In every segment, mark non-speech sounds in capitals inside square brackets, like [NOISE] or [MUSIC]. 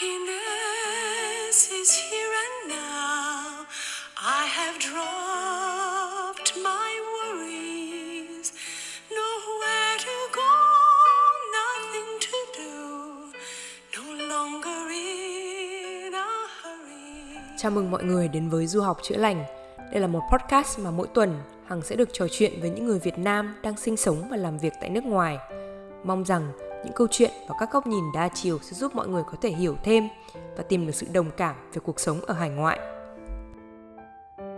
Happiness is here and now. I have dropped my worries. Nowhere to go, nothing to do. No longer in a hurry. Chào mừng mọi người đến với Du học chữa lành. Đây là một podcast mà mỗi tuần Hằng sẽ được trò chuyện với những người Việt Nam đang sinh sống và làm việc tại nước ngoài. Mong rằng những câu chuyện và các góc nhìn đa chiều sẽ giúp mọi người có thể hiểu thêm và tìm được sự đồng cảm về cuộc sống ở hải ngoại.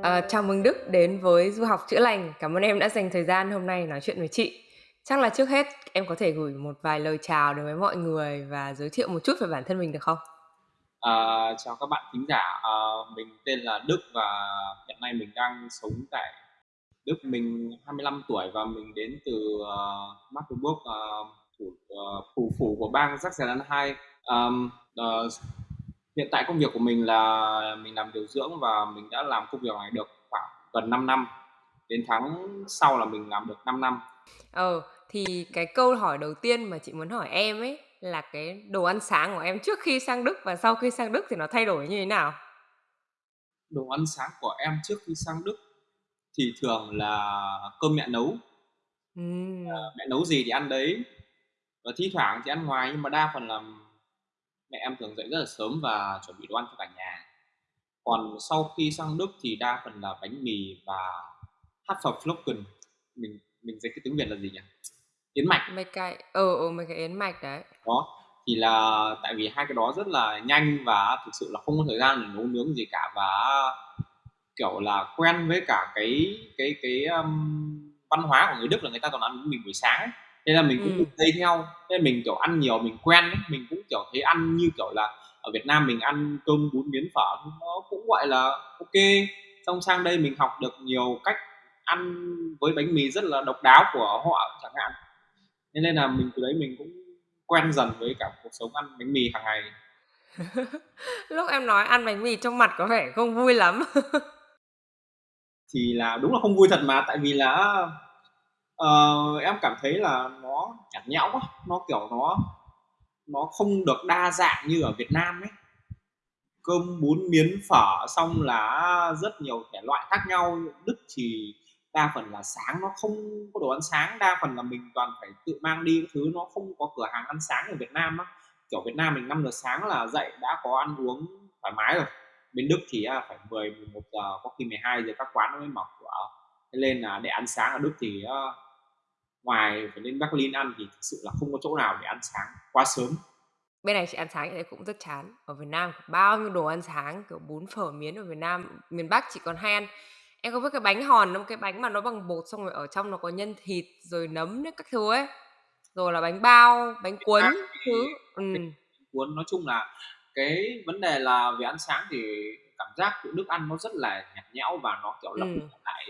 À, chào mừng Đức đến với Du học chữa lành. Cảm ơn em đã dành thời gian hôm nay nói chuyện với chị. Chắc là trước hết em có thể gửi một vài lời chào đến với mọi người và giới thiệu một chút về bản thân mình được không? À, chào các bạn thính giả, à, mình tên là Đức và hiện nay mình đang sống tại Đức. Mình 25 tuổi và mình đến từ uh, Magdeburg, uh, thủ, uh, thủ phủ của bang Saxony-Anhalt. Um, uh, hiện tại công việc của mình là mình làm điều dưỡng và mình đã làm công việc này được khoảng gần 5 năm. Đến tháng sau là mình làm được 5 năm. Ờ, thì cái câu hỏi đầu tiên mà chị muốn hỏi em ấy là cái đồ ăn sáng của em trước khi sang Đức và sau khi sang Đức thì nó thay đổi như thế nào? Đồ ăn sáng của em trước khi sang Đức thì thường là cơm mẹ nấu. Ờ, mẹ nấu gì thì ăn đấy. Và thi thoảng thì ăn ngoài nhưng mà đa phần là mẹ em thường dậy rất là sớm và chuẩn bị đồ ăn cho cả nhà. Còn sau khi sang Đức thì đa phần là bánh mì và Haferflocken. Mình mình dịch cái tiếng Việt là gì nhỉ? Yến mạch. Mấy cái ờ ừ, mấy cái yến mạch đấy. Đó, thì là tại vì hai cái đó rất là nhanh và thực sự là không có thời gian để nấu nướng gì cả và kiểu là quen với cả cái cái cái um, văn hóa của người Đức là người ta toàn ăn bánh mì buổi sáng ấy. Thế là mình cũng Ừ. dây theo. Là mình kiểu ăn nhiều mình quen ấy, mình cũng kiểu thấy ăn như kiểu là ở Việt Nam mình ăn cơm bún miến phở nó cũng gọi là ok. Xong sang đây mình học được nhiều cách ăn với bánh mì rất là độc đáo của họ chẳng hạn. Thế nên là mình từ đấy mình cũng quen dần với cả cuộc sống ăn bánh mì hàng ngày. [LAUGHS] Lúc em nói ăn bánh mì trong mặt có vẻ không vui lắm. [LAUGHS] Thì là đúng là không vui thật mà tại vì là uh, em cảm thấy là nó nhạt nhẽo quá, nó kiểu nó nó không được đa dạng như ở Việt Nam ấy. Cơm bún miến phở xong là rất nhiều thể loại khác nhau. Đức thì đa phần là sáng nó không có đồ ăn sáng, đa phần là mình toàn phải tự mang đi thứ nó không có cửa hàng ăn sáng ở Việt Nam á. Kiểu Việt Nam mình 5 giờ sáng là dậy đã có ăn uống thoải mái rồi. Bên Đức thì à, phải 10 11 giờ có khi 12 giờ các quán nó mới mở cửa. Nên là để ăn sáng ở Đức thì à, ngoài phải lên Berlin ăn thì thực sự là không có chỗ nào để ăn sáng quá sớm. Bên này chị ăn sáng thì cũng rất chán. Ở Việt Nam bao nhiêu đồ ăn sáng kiểu bún phở miến ở Việt Nam, miền Bắc chỉ còn hay ăn em có biết cái bánh hòn không? Cái bánh mà nó bằng bột xong rồi ở trong nó có nhân thịt rồi nấm đấy các thứ ấy. Rồi là bánh bao, bánh cuốn thứ. Ừ. cuốn nói chung là cái vấn đề là về ăn sáng thì cảm giác tụi Đức ăn nó rất là nhạt nhẽo và nó kiểu lặp Ừ. lại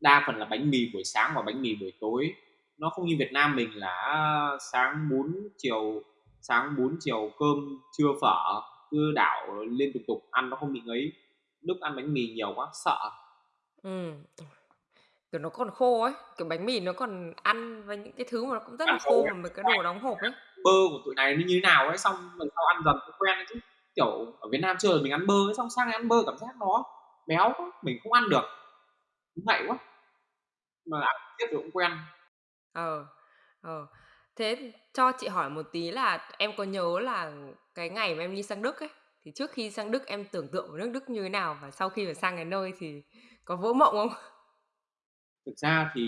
đa phần là bánh mì buổi sáng và bánh mì buổi tối. Nó không như Việt Nam mình là sáng bún chiều sáng bún chiều cơm trưa phở cứ đảo liên tục tục ăn nó không bị ngấy. Đức ăn bánh mì nhiều quá sợ. Ừ. Kiểu nó còn khô ấy, kiểu bánh mì nó còn ăn với những cái thứ mà nó cũng rất là khô mà mấy cái đồ đóng hộp ấy. bơ của tụi này nó như thế nào ấy xong lần sau ăn dần nó quen ấy chứ. Kiểu ở Việt Nam chưa mình ăn bơ ấy, xong sang ăn bơ cảm giác nó béo quá mình không ăn được. Cũng ngậy quá mà ăn tiếp rồi cũng quen Ờ. Ờ. Thế cho chị hỏi một tí là em có nhớ là cái ngày mà em đi sang Đức ấy thì trước khi sang Đức em tưởng tượng nước Đức như thế nào và sau khi mà sang cái nơi thì có vỡ mộng không? thực ra thì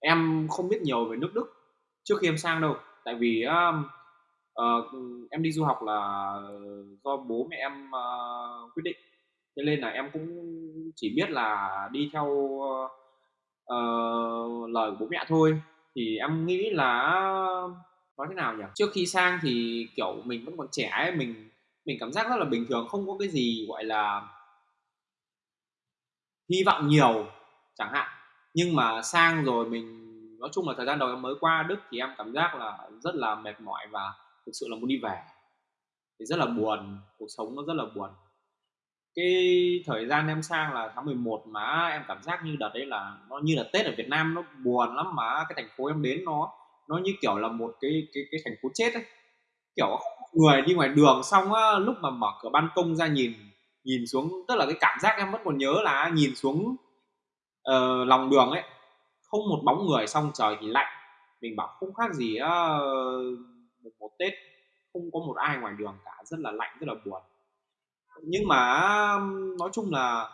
em không biết nhiều về nước Đức trước khi em sang đâu tại vì um, ờ, em đi du học là do bố mẹ em ờ, quyết định thế nên là em cũng chỉ biết là đi theo uh, lời của bố mẹ thôi. Thì em nghĩ là nói thế nào nhỉ? Trước khi sang thì kiểu mình vẫn còn trẻ ấy mình mình cảm giác rất là bình thường không có cái gì gọi là hy vọng nhiều chẳng hạn. Nhưng mà sang rồi mình nói chung là thời gian đầu em mới qua Đức thì em cảm giác là rất là mệt mỏi và thực sự là muốn đi về. Thì rất là buồn cuộc sống nó rất là buồn cái thời gian em sang là tháng 11 mà em cảm giác như đợt đấy là nó như là Tết ở Việt Nam nó buồn lắm mà. Cái thành phố em đến nó nó như kiểu là một cái cái cái thành phố chết ấy kiểu người đi ngoài đường xong á lúc mà mở cửa ban công ra nhìn nhìn xuống tức là cái cảm giác em vẫn còn nhớ là nhìn xuống uh, lòng đường ấy. Không một bóng người xong trời thì lạnh. Mình bảo không khác gì uh, một, một tết không có một ai ngoài đường cả rất là lạnh rất là buồn nhưng mà nói chung là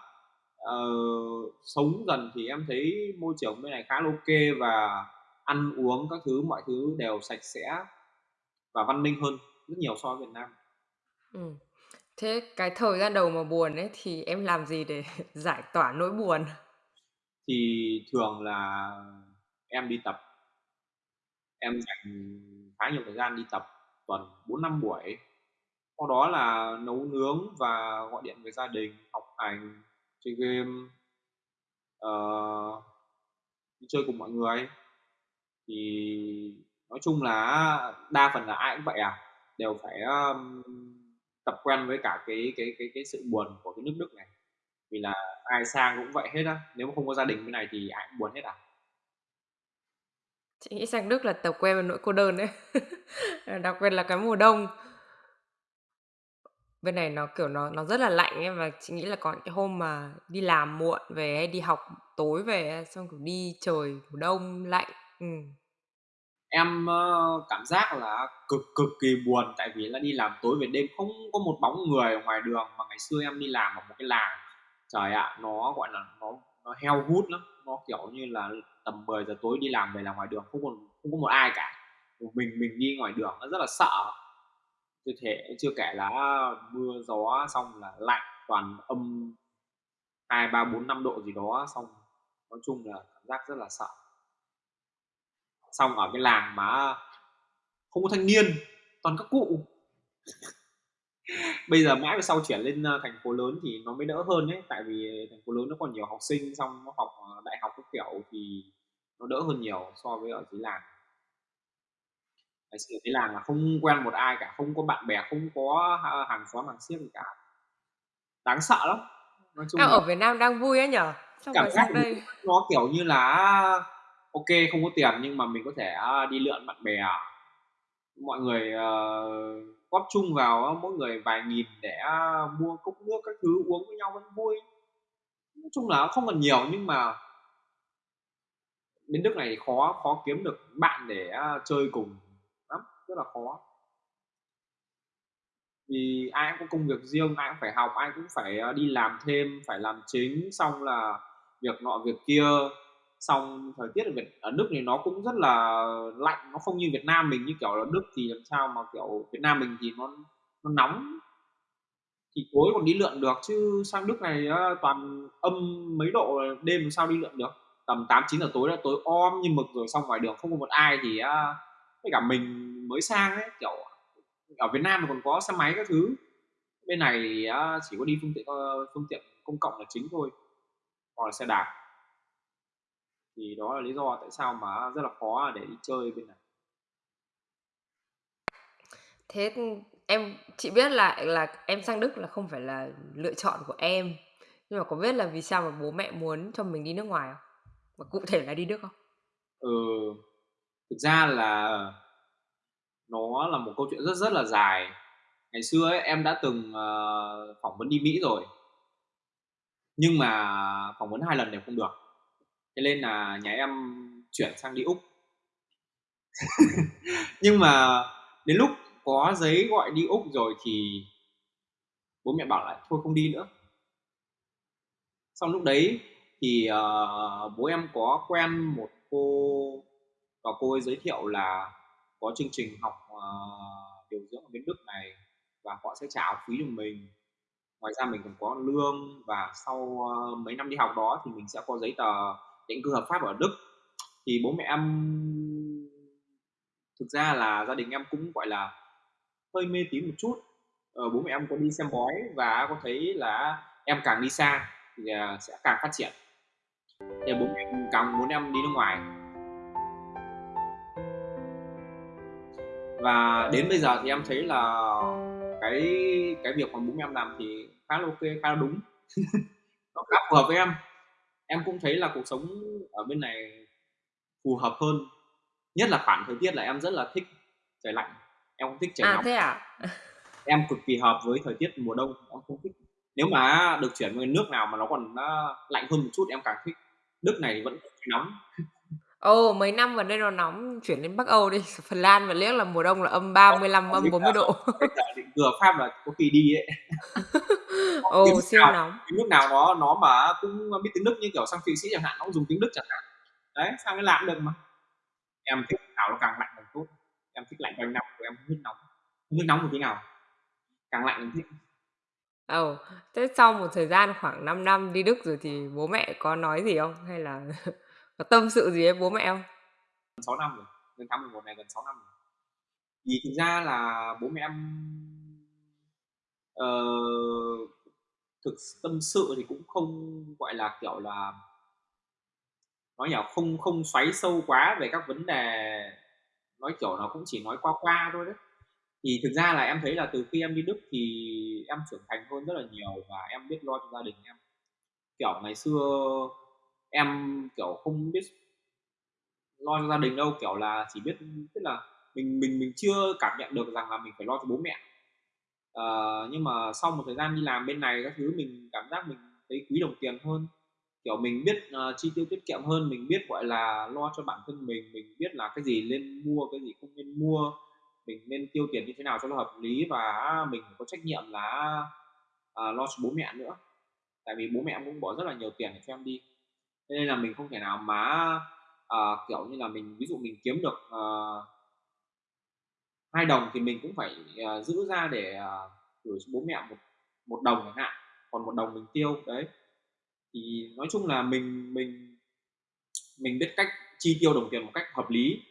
uh, sống dần thì em thấy môi trường bên này khá là ok và ăn uống các thứ mọi thứ đều sạch sẽ và văn minh hơn rất nhiều so với Việt Nam. Ừ. Thế cái thời gian đầu mà buồn ấy thì em làm gì để [LAUGHS] giải tỏa nỗi buồn? Thì thường là em đi tập. Em dành khá nhiều thời gian đi tập, tuần 4 5 buổi. Sau đó là nấu nướng và gọi điện với gia đình, học hành, chơi game, uh, đi chơi cùng mọi người. Thì nói chung là đa phần là ai cũng vậy à, đều phải um, tập quen với cả cái cái cái cái sự buồn của cái nước Đức này. Vì là ai sang cũng vậy hết á, nếu mà không có gia đình bên này thì ai cũng buồn hết à. Chị nghĩ sang Đức là tập quen với nỗi cô đơn đấy. [LAUGHS] Đặc biệt là cái mùa đông. Bên này nó, kiểu, nó nó rất là lạnh ấy, và chị nghĩ là có những cái hôm mà đi làm muộn về hay đi học tối về xong, kiểu, đi trời mùa đông lạnh. Ừm. Em, ơ, cảm giác là cực cực kỳ buồn tại vì là đi làm tối về đêm không có một bóng người ở ngoài đường, mà ngày xưa em đi làm ở một cái làng, trời ạ, nó, gọi là, nó nó heo hút lắm, nó, kiểu như là, tầm 10 giờ tối đi làm về là ngoài đường không còn không có một ai cả, một mình mình đi ngoài đường nó rất là sợ. Chưa thể chưa kể là à, mưa gió xong là lạnh, toàn âm 2, 3, 4, 5 độ gì đó, xong nói chung là cảm giác rất là sợ. Xong ở cái làng mà à, không có thanh niên toàn các cụ. [LAUGHS] Bây giờ mãi về sau chuyển lên à, thành phố lớn thì nó mới đỡ hơn đấy tại vì thành phố lớn nó còn nhiều học sinh xong nó học đại học các kiểu thì nó đỡ hơn nhiều so với ở dưới làng ngày xưa cái làng là không quen một ai cả không có bạn bè không có hàng xóm hàng xiếc gì cả. Đáng sợ lắm. Nói chung à, là... ở Việt Nam đang vui ấy nhở? Xong cảm giác đây. nó kiểu như là ok không có tiền nhưng mà mình có thể à, đi lượn bạn bè. Mọi người uh, góp chung vào mỗi người vài nghìn để mua cốc nước các thứ uống với nhau vẫn vui. Nói chung là không cần nhiều nhưng mà bên Đức này khó khó kiếm được bạn để chơi cùng rất là khó. Vì ai cũng có công việc riêng, ai cũng phải học, ai cũng phải ờ, đi làm thêm, phải làm chính, xong là việc nọ, việc kia. Xong thời tiết ở Việt, ở Đức thì nó cũng rất là lạnh, nó không như Việt Nam mình, như kiểu là Đức thì làm sao mà kiểu Việt Nam mình thì nó nó nóng. Thì tối còn đi lượn được, chứ sang Đức này ờ, toàn âm mấy độ đêm làm sao đi lượn được. Tầm 8 9 giờ tối là tối om như mực rồi, xong ngoài đường không có một ai thì ờ, với cả mình mới sang ấy kiểu ở Việt Nam thì còn có xe máy các thứ. Bên này chỉ có đi phương tiện phương tiện công cộng là chính thôi hoặc là xe đạp. Thì đó là lý do tại sao mà rất là khó để đi chơi bên này. Thế em chị biết là là em sang Đức là không phải là lựa chọn của em. Nhưng mà có biết là vì sao mà bố mẹ muốn cho mình đi nước ngoài không? Và cụ thể là đi Đức không? Ừ thực ra là nó là một câu chuyện rất rất là dài. Ngày xưa ấy, em đã từng uh, phỏng vấn đi Mỹ rồi. Nhưng mà phỏng vấn hai lần đều không được. Thế nên là nhà em chuyển sang đi úc. [LAUGHS] Nhưng mà đến lúc có giấy gọi đi úc rồi thì bố mẹ bảo lại thôi không đi nữa. Xong lúc đấy thì uh, bố em có quen một cô và cô ấy giới thiệu là có chương trình học uh, điều dưỡng ở bên đức này và họ sẽ trả học phí cho mình. Ngoài ra mình còn có lương và sau uh, mấy năm đi học đó thì mình sẽ có giấy tờ định cư hợp pháp ở Đức. Thì bố mẹ em thực ra là gia đình em cũng gọi là hơi mê tín một chút. Ờ, bố mẹ em có đi xem bói và có thấy là em càng đi xa thì ờ, sẽ càng phát triển. Thì bố mẹ càng muốn em đi nước ngoài. Và đến bây giờ thì em thấy là cái cái việc mà bố em làm thì khá là ok khá là đúng. [LAUGHS] Nó khá phù hợp với em. Em cũng thấy là cuộc sống ở bên này phù hợp hơn. Nhất là khoản thời tiết là em rất là thích trời lạnh. Em không thích trời À nóng. thế à? [LAUGHS] em cực kỳ hợp với thời tiết mùa đông. Em không thích. Nếu mà được chuyển về nước nào mà nó còn uh, lạnh hơn một chút em càng thích. Đức này vẫn nóng [LAUGHS] Ồ, mấy năm gần đây nó nóng, chuyển lên Bắc Âu đi, [LAUGHS] Phần Lan mà liếc là mùa đông là âm 35, âm 40 độ. [LAUGHS] Định cửa Pháp là có kỳ đi ấy. [LAUGHS] Ồ, nước siêu nào nóng. cái nước nào nó nó mà cũng biết tiếng Đức như kiểu sang Thụy Sĩ chẳng hạn, nó cũng dùng tiếng Đức chẳng hạn. Đấy, sang cái làm được mà. Em thích nào nó càng lạnh càng tốt. Em thích lạnh quanh năm, em không thích nóng. Không thích nóng một tí nào. Càng lạnh càng thích. Ồ, thế sau một thời gian khoảng 5 năm đi Đức rồi thì bố mẹ có nói gì không? Hay là có tâm sự gì với bố mẹ không? 6 năm rồi, đến tháng 11 này gần 6 năm rồi. Vì thực ra là bố mẹ em uh, thực tâm sự thì cũng không gọi là kiểu là nói nhỏ không không xoáy sâu quá về các vấn đề nói kiểu nó cũng chỉ nói qua qua thôi đấy thì thực ra là em thấy là từ khi em đi Đức thì em trưởng thành hơn rất là nhiều và em biết lo cho gia đình em kiểu ngày xưa em kiểu không biết lo cho gia đình đâu kiểu là chỉ biết tức là mình mình mình chưa cảm nhận được rằng là mình phải lo cho bố mẹ. Uh, nhưng mà sau một thời gian đi làm bên này các thứ mình cảm giác mình thấy quý đồng tiền hơn. Kiểu mình biết uh, chi tiêu tiết kiệm hơn mình biết gọi là lo cho bản thân mình mình biết là cái gì nên mua cái gì không nên mua mình nên tiêu tiền như thế nào cho nó hợp lý và mình có trách nhiệm là uh, lo cho bố mẹ nữa. Tại vì bố mẹ cũng bỏ rất là nhiều tiền để cho em đi nên là mình không thể nào mà uh, kiểu như là mình ví dụ mình kiếm được uh, hai đồng thì mình cũng phải uh, giữ ra để uh, gửi cho bố mẹ một một đồng chẳng hạn còn một đồng mình tiêu đấy. Thì nói chung là mình mình mình biết cách chi tiêu đồng tiền một cách hợp lý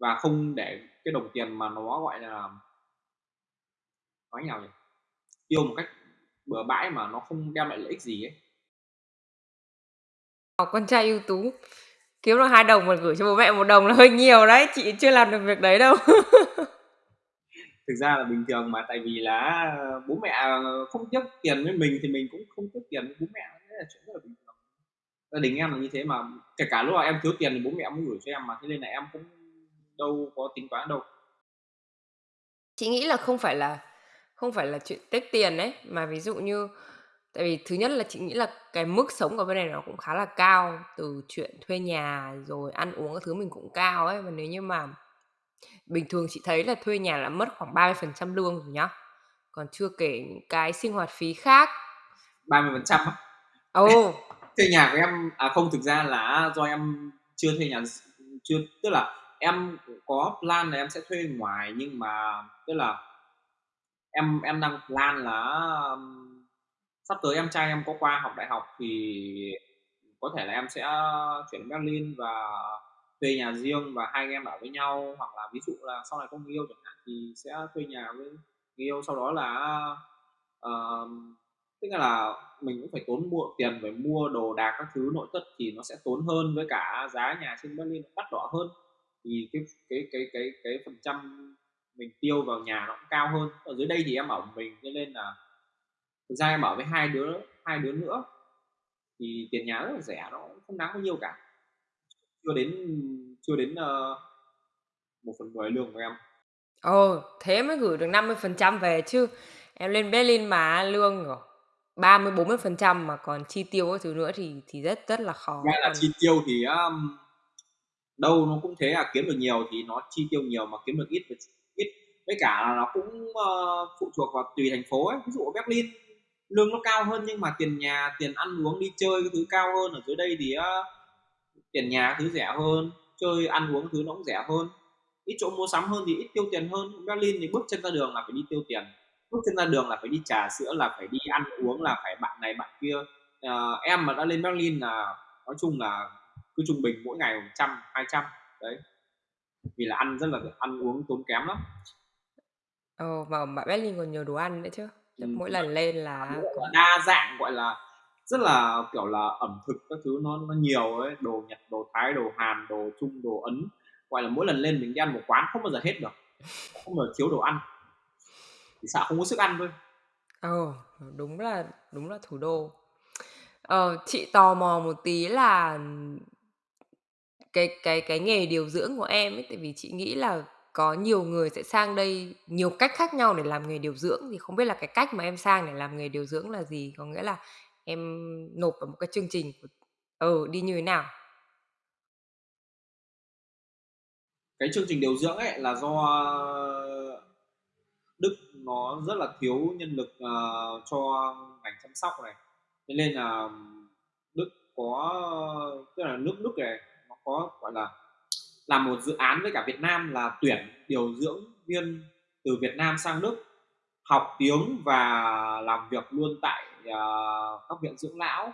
và không để cái đồng tiền mà nó gọi là nói nào nhỉ? Tiêu một cách bừa bãi mà nó không đem lại lợi ích gì ấy. Học con trai ưu tú. Kiếm được hai đồng mà gửi cho bố mẹ một đồng là hơi nhiều đấy chị chưa làm được việc đấy đâu. [LAUGHS] Thực ra là bình thường mà tại vì là bố mẹ không tiếc tiền với mình thì mình cũng không tiếc tiền với bố mẹ đấy là chuyện rất là bình thường. Gia đình em là như thế mà kể cả lúc nào em thiếu tiền thì bố mẹ cũng gửi cho em mà thế nên là em cũng đâu có tính toán đâu. Chị nghĩ là không phải là không phải là chuyện tiếc tiền đấy mà ví dụ như tại vì thứ nhất là chị nghĩ là cái mức sống ở bên này nó cũng khá là cao từ chuyện thuê nhà rồi ăn uống các thứ mình cũng cao ấy. Và nếu như mà bình thường chị thấy là thuê nhà là mất khoảng 30% lương rồi nhá. Còn chưa kể những cái sinh hoạt phí khác. 30 phần trăm á? Ồ. [LAUGHS] Thuê nhà của em à không thực ra là do em chưa thuê nhà chưa tức là em có plan là em sẽ thuê ngoài nhưng mà tức là em em đang plan là sắp tới em trai em có qua học đại học thì có thể là em sẽ chuyển Berlin và thuê nhà riêng và hai anh em ở với nhau hoặc là ví dụ là sau này có người yêu chẳng hạn thì sẽ thuê nhà với người yêu. Sau đó là uh, tức là mình cũng phải tốn mua tiền phải mua đồ đạc các thứ nội thất thì nó sẽ tốn hơn với cả giá nhà trên Berlin đắt đỏ hơn. Thì cái cái cái cái cái phần trăm mình tiêu vào nhà nó cũng cao hơn. Ở dưới đây thì em ở mình cho nên là thực ra em ở với hai đứa hai đứa nữa thì tiền nhà rất là rẻ nó không đáng bao nhiêu cả. Chưa đến chưa đến uh, một phần mười lương của em. Ồ thế mới gửi được 50% về chứ. Em lên Berlin mà lương rồi 30 40 phần trăm mà còn chi tiêu các thứ nữa thì thì rất rất là khó. Nghe là còn... chi tiêu thì um, đâu nó cũng thế à kiếm được nhiều thì nó chi tiêu nhiều mà kiếm được ít ít. Với cả là nó cũng uh, phụ thuộc vào tùy thành phố ấy. Ví dụ ở Berlin lương nó cao hơn nhưng mà tiền nhà tiền ăn uống đi chơi cái thứ cao hơn ở dưới đây thì uh, tiền nhà thứ rẻ hơn chơi ăn uống thứ nó cũng rẻ hơn. Ít chỗ mua sắm hơn thì ít tiêu tiền hơn. Berlin thì bước chân ra đường là phải đi tiêu tiền. Bước chân ra đường là phải đi trà sữa là phải đi ăn uống là phải bạn này bạn kia. Uh, em mà đã lên Berlin là nói chung là cứ trung bình mỗi ngày một trăm hai trăm đấy. Vì là ăn rất là ăn uống tốn kém lắm. Ồ, mà ở Berlin còn nhiều đồ ăn nữa chứ ừ. mỗi lần lên là đa dạng gọi là rất là kiểu là ẩm thực các thứ nó nó nhiều ấy đồ nhật đồ thái đồ hàn đồ trung đồ ấn gọi là mỗi lần lên mình đi ăn một quán không bao giờ hết được không bao giờ thiếu đồ ăn thì sợ không có sức ăn thôi Ồ, đúng là đúng là thủ đô. Ờ, chị tò mò một tí là cái cái cái nghề điều dưỡng của em ấy, tại vì chị nghĩ là có nhiều người sẽ sang đây nhiều cách khác nhau để làm nghề điều dưỡng. Thì không biết là cái cách mà em sang để làm nghề điều dưỡng là gì? Có nghĩa là em nộp vào một cái chương trình ừ đi như thế nào? Cái chương trình điều dưỡng ấy là do Đức nó rất là thiếu nhân lực uh, cho ngành chăm sóc này. Thế nên là Đức có tức là nước Đức này nó có gọi là làm một dự án với cả Việt Nam là tuyển điều dưỡng viên từ Việt Nam sang Đức học tiếng và làm việc luôn tại uh, các viện dưỡng lão.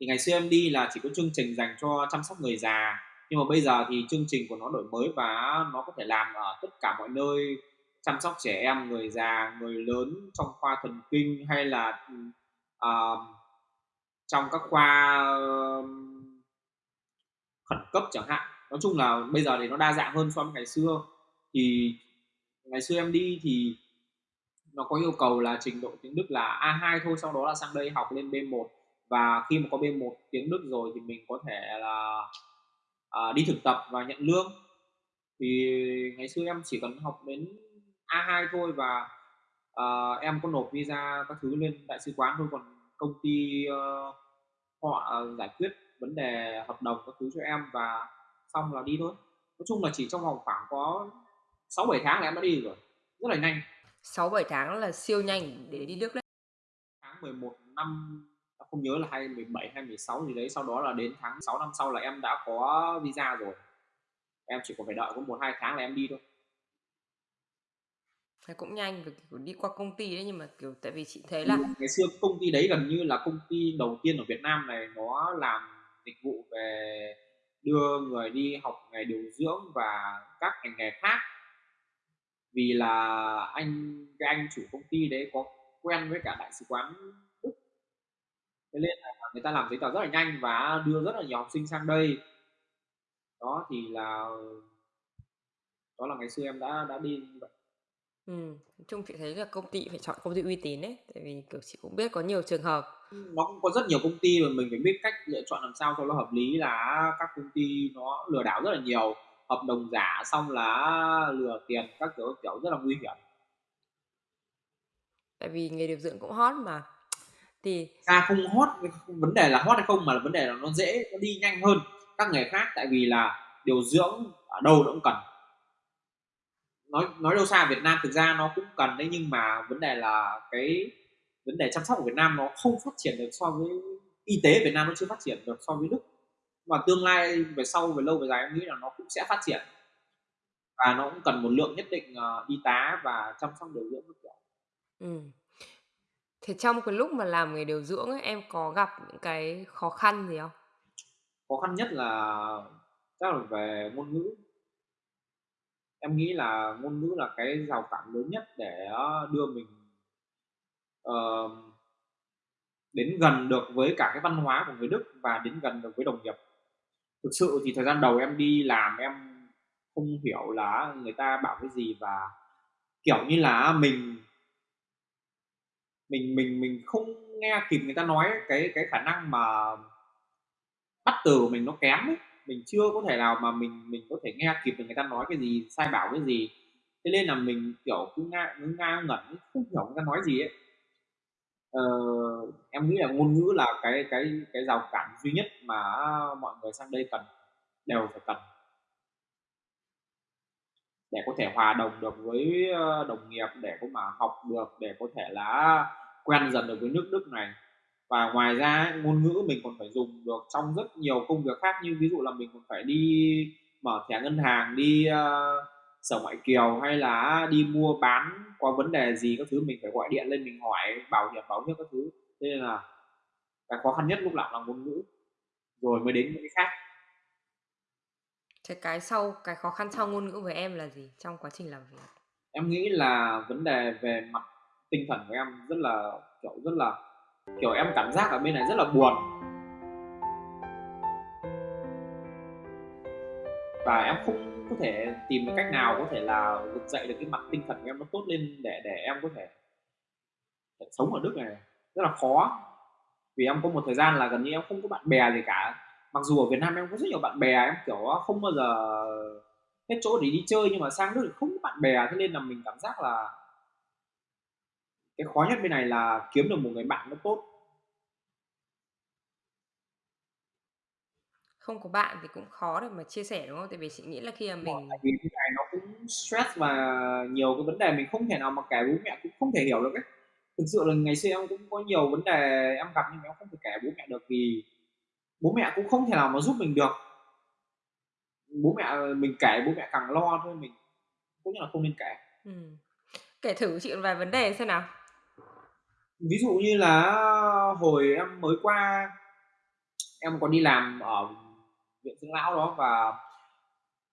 Thì ngày xưa em đi là chỉ có chương trình dành cho chăm sóc người già nhưng mà bây giờ thì chương trình của nó đổi mới và nó có thể làm ở tất cả mọi nơi chăm sóc trẻ em người già người lớn trong khoa thần kinh hay là uh, trong các khoa uh, khẩn cấp chẳng hạn nói chung là bây giờ thì nó đa dạng hơn so với ngày xưa. Thì ngày xưa em đi thì nó có yêu cầu là trình độ tiếng Đức là A2 thôi sau đó là sang đây học lên B1 và khi mà có B1 tiếng Đức rồi thì mình có thể là à, đi thực tập và nhận lương. Thì ngày xưa em chỉ cần học đến A2 thôi và à, em có nộp visa các thứ lên đại sứ quán thôi. Còn công ty uh, họ à, giải quyết vấn đề hợp đồng các thứ cho em và xong là đi thôi. Nói chung là chỉ trong vòng khoảng có 6 7 tháng là em đã đi rồi rất là nhanh. 6 7 tháng là siêu nhanh để đi Đức đấy. Tháng 11 năm không nhớ là 2017 hay 16 gì đấy sau đó là đến tháng 6 năm sau là em đã có visa rồi. Em chỉ còn phải đợi có một hai tháng là em đi thôi. Thế cũng nhanh vì kiểu đi qua công ty đấy nhưng mà kiểu tại vì chị thấy là ngày xưa công ty đấy gần như là công ty đầu tiên ở Việt Nam này nó làm dịch vụ về đưa người đi học nghề điều dưỡng và các ngành nghề khác. Vì là anh cái anh chủ công ty đấy có quen với cả đại sứ quán Đức. Thế nên là người ta làm giấy tờ rất là nhanh và đưa rất là nhiều học sinh sang đây. Đó thì là đó là ngày xưa em đã đã đi như vậy. Ừ, nói chung chị thấy là công ty phải chọn công ty uy tín ấy, tại vì, kiểu, chị cũng biết có nhiều trường hợp nó cũng có rất nhiều công ty mà mình phải biết cách lựa chọn làm sao cho nó hợp lý là các công ty nó lừa đảo rất là nhiều, hợp đồng giả xong là lừa tiền các kiểu, các kiểu rất là nguy hiểm. Tại vì nghề điều dưỡng cũng hot mà. Thì Ra không hot, vấn đề là hot hay không mà là vấn đề là nó dễ, nó đi nhanh hơn các nghề khác tại vì là điều dưỡng ở đâu nó cũng cần nói nói đâu xa Việt Nam thực ra nó cũng cần đấy nhưng mà vấn đề là cái vấn đề chăm sóc của Việt Nam nó không phát triển được so với y tế Việt Nam nó chưa phát triển được so với Đức và tương lai về sau về lâu về dài em nghĩ là nó cũng sẽ phát triển và nó cũng cần một lượng nhất định uh, y tá và chăm sóc điều dưỡng kiểu. Ừ. Thế trong cái lúc mà làm nghề điều dưỡng ấy, em có gặp những cái khó khăn gì không? Khó khăn nhất là chắc là về ngôn ngữ em nghĩ là ngôn ngữ là cái rào cản lớn nhất để ờ, đưa mình uh, đến gần được với cả cái văn hóa của người Đức và đến gần được với đồng nghiệp. Thực sự thì thời gian đầu em đi làm em không hiểu là người ta bảo cái gì và kiểu như là mình mình mình mình không nghe kịp người ta nói cái cái khả năng mà bắt từ của mình nó kém ấy. Mình chưa có thể nào mà mình mình có thể nghe kịp được người ta nói cái gì sai bảo cái gì. Thế nên là mình kiểu cứ nga cứ ngẩn không hiểu người ta nói gì ấy ờ, em nghĩ là ngôn ngữ là cái cái cái rào cản duy nhất mà mọi người sang đây cần đều phải cần. Để có thể hòa đồng được với ờ, đồng nghiệp để có mà học được để có thể là quen dần được với nước Đức này. Và ngoài ra ngôn ngữ mình còn phải dùng được trong rất nhiều công việc khác như ví dụ là mình còn phải đi mở thẻ ngân hàng đi uh, sở ngoại kiều hay là đi mua bán có vấn đề gì các thứ mình phải gọi điện lên mình hỏi bảo hiểm bảo hiểm các thứ. Thế nên là cái khó khăn nhất lúc nào là ngôn ngữ. Rồi mới đến những cái khác. Thế cái sau cái khó khăn sau ngôn ngữ với em là gì trong quá trình làm việc? Em nghĩ là vấn đề về mặt tinh thần của em rất là kiểu rất là kiểu em cảm giác ở bên này rất là buồn. Và em không có thể tìm được cách nào có thể là vực dậy được cái mặt tinh thần của em nó tốt lên để để em có thể, thể sống ở Đức này. Rất là khó. Vì em có một thời gian là gần như em không có bạn bè gì cả. Mặc dù ở Việt Nam em có rất nhiều bạn bè em kiểu không bao giờ hết chỗ để đi chơi nhưng mà sang nước thì không có bạn bè thế nên là mình cảm giác là cái khó nhất bên này là kiếm được một người bạn nó tốt. Không có bạn thì cũng khó để mà chia sẻ đúng không? Tại vì chị nghĩ là khi mà mình tại vì cái này nó cũng stress và nhiều cái vấn đề mình không thể nào mà kể bố mẹ cũng không thể hiểu được ấy thực sự là ngày xưa em cũng có nhiều vấn đề em gặp nhưng mà em không thể kể bố mẹ được vì bố mẹ cũng không thể nào mà giúp mình được bố mẹ mình kể bố mẹ càng lo thôi mình cũng như là không nên kể ừ. kể thử chị vài vấn đề xem nào ví dụ như là hồi em mới qua em còn đi làm ở viện dưỡng lão đó và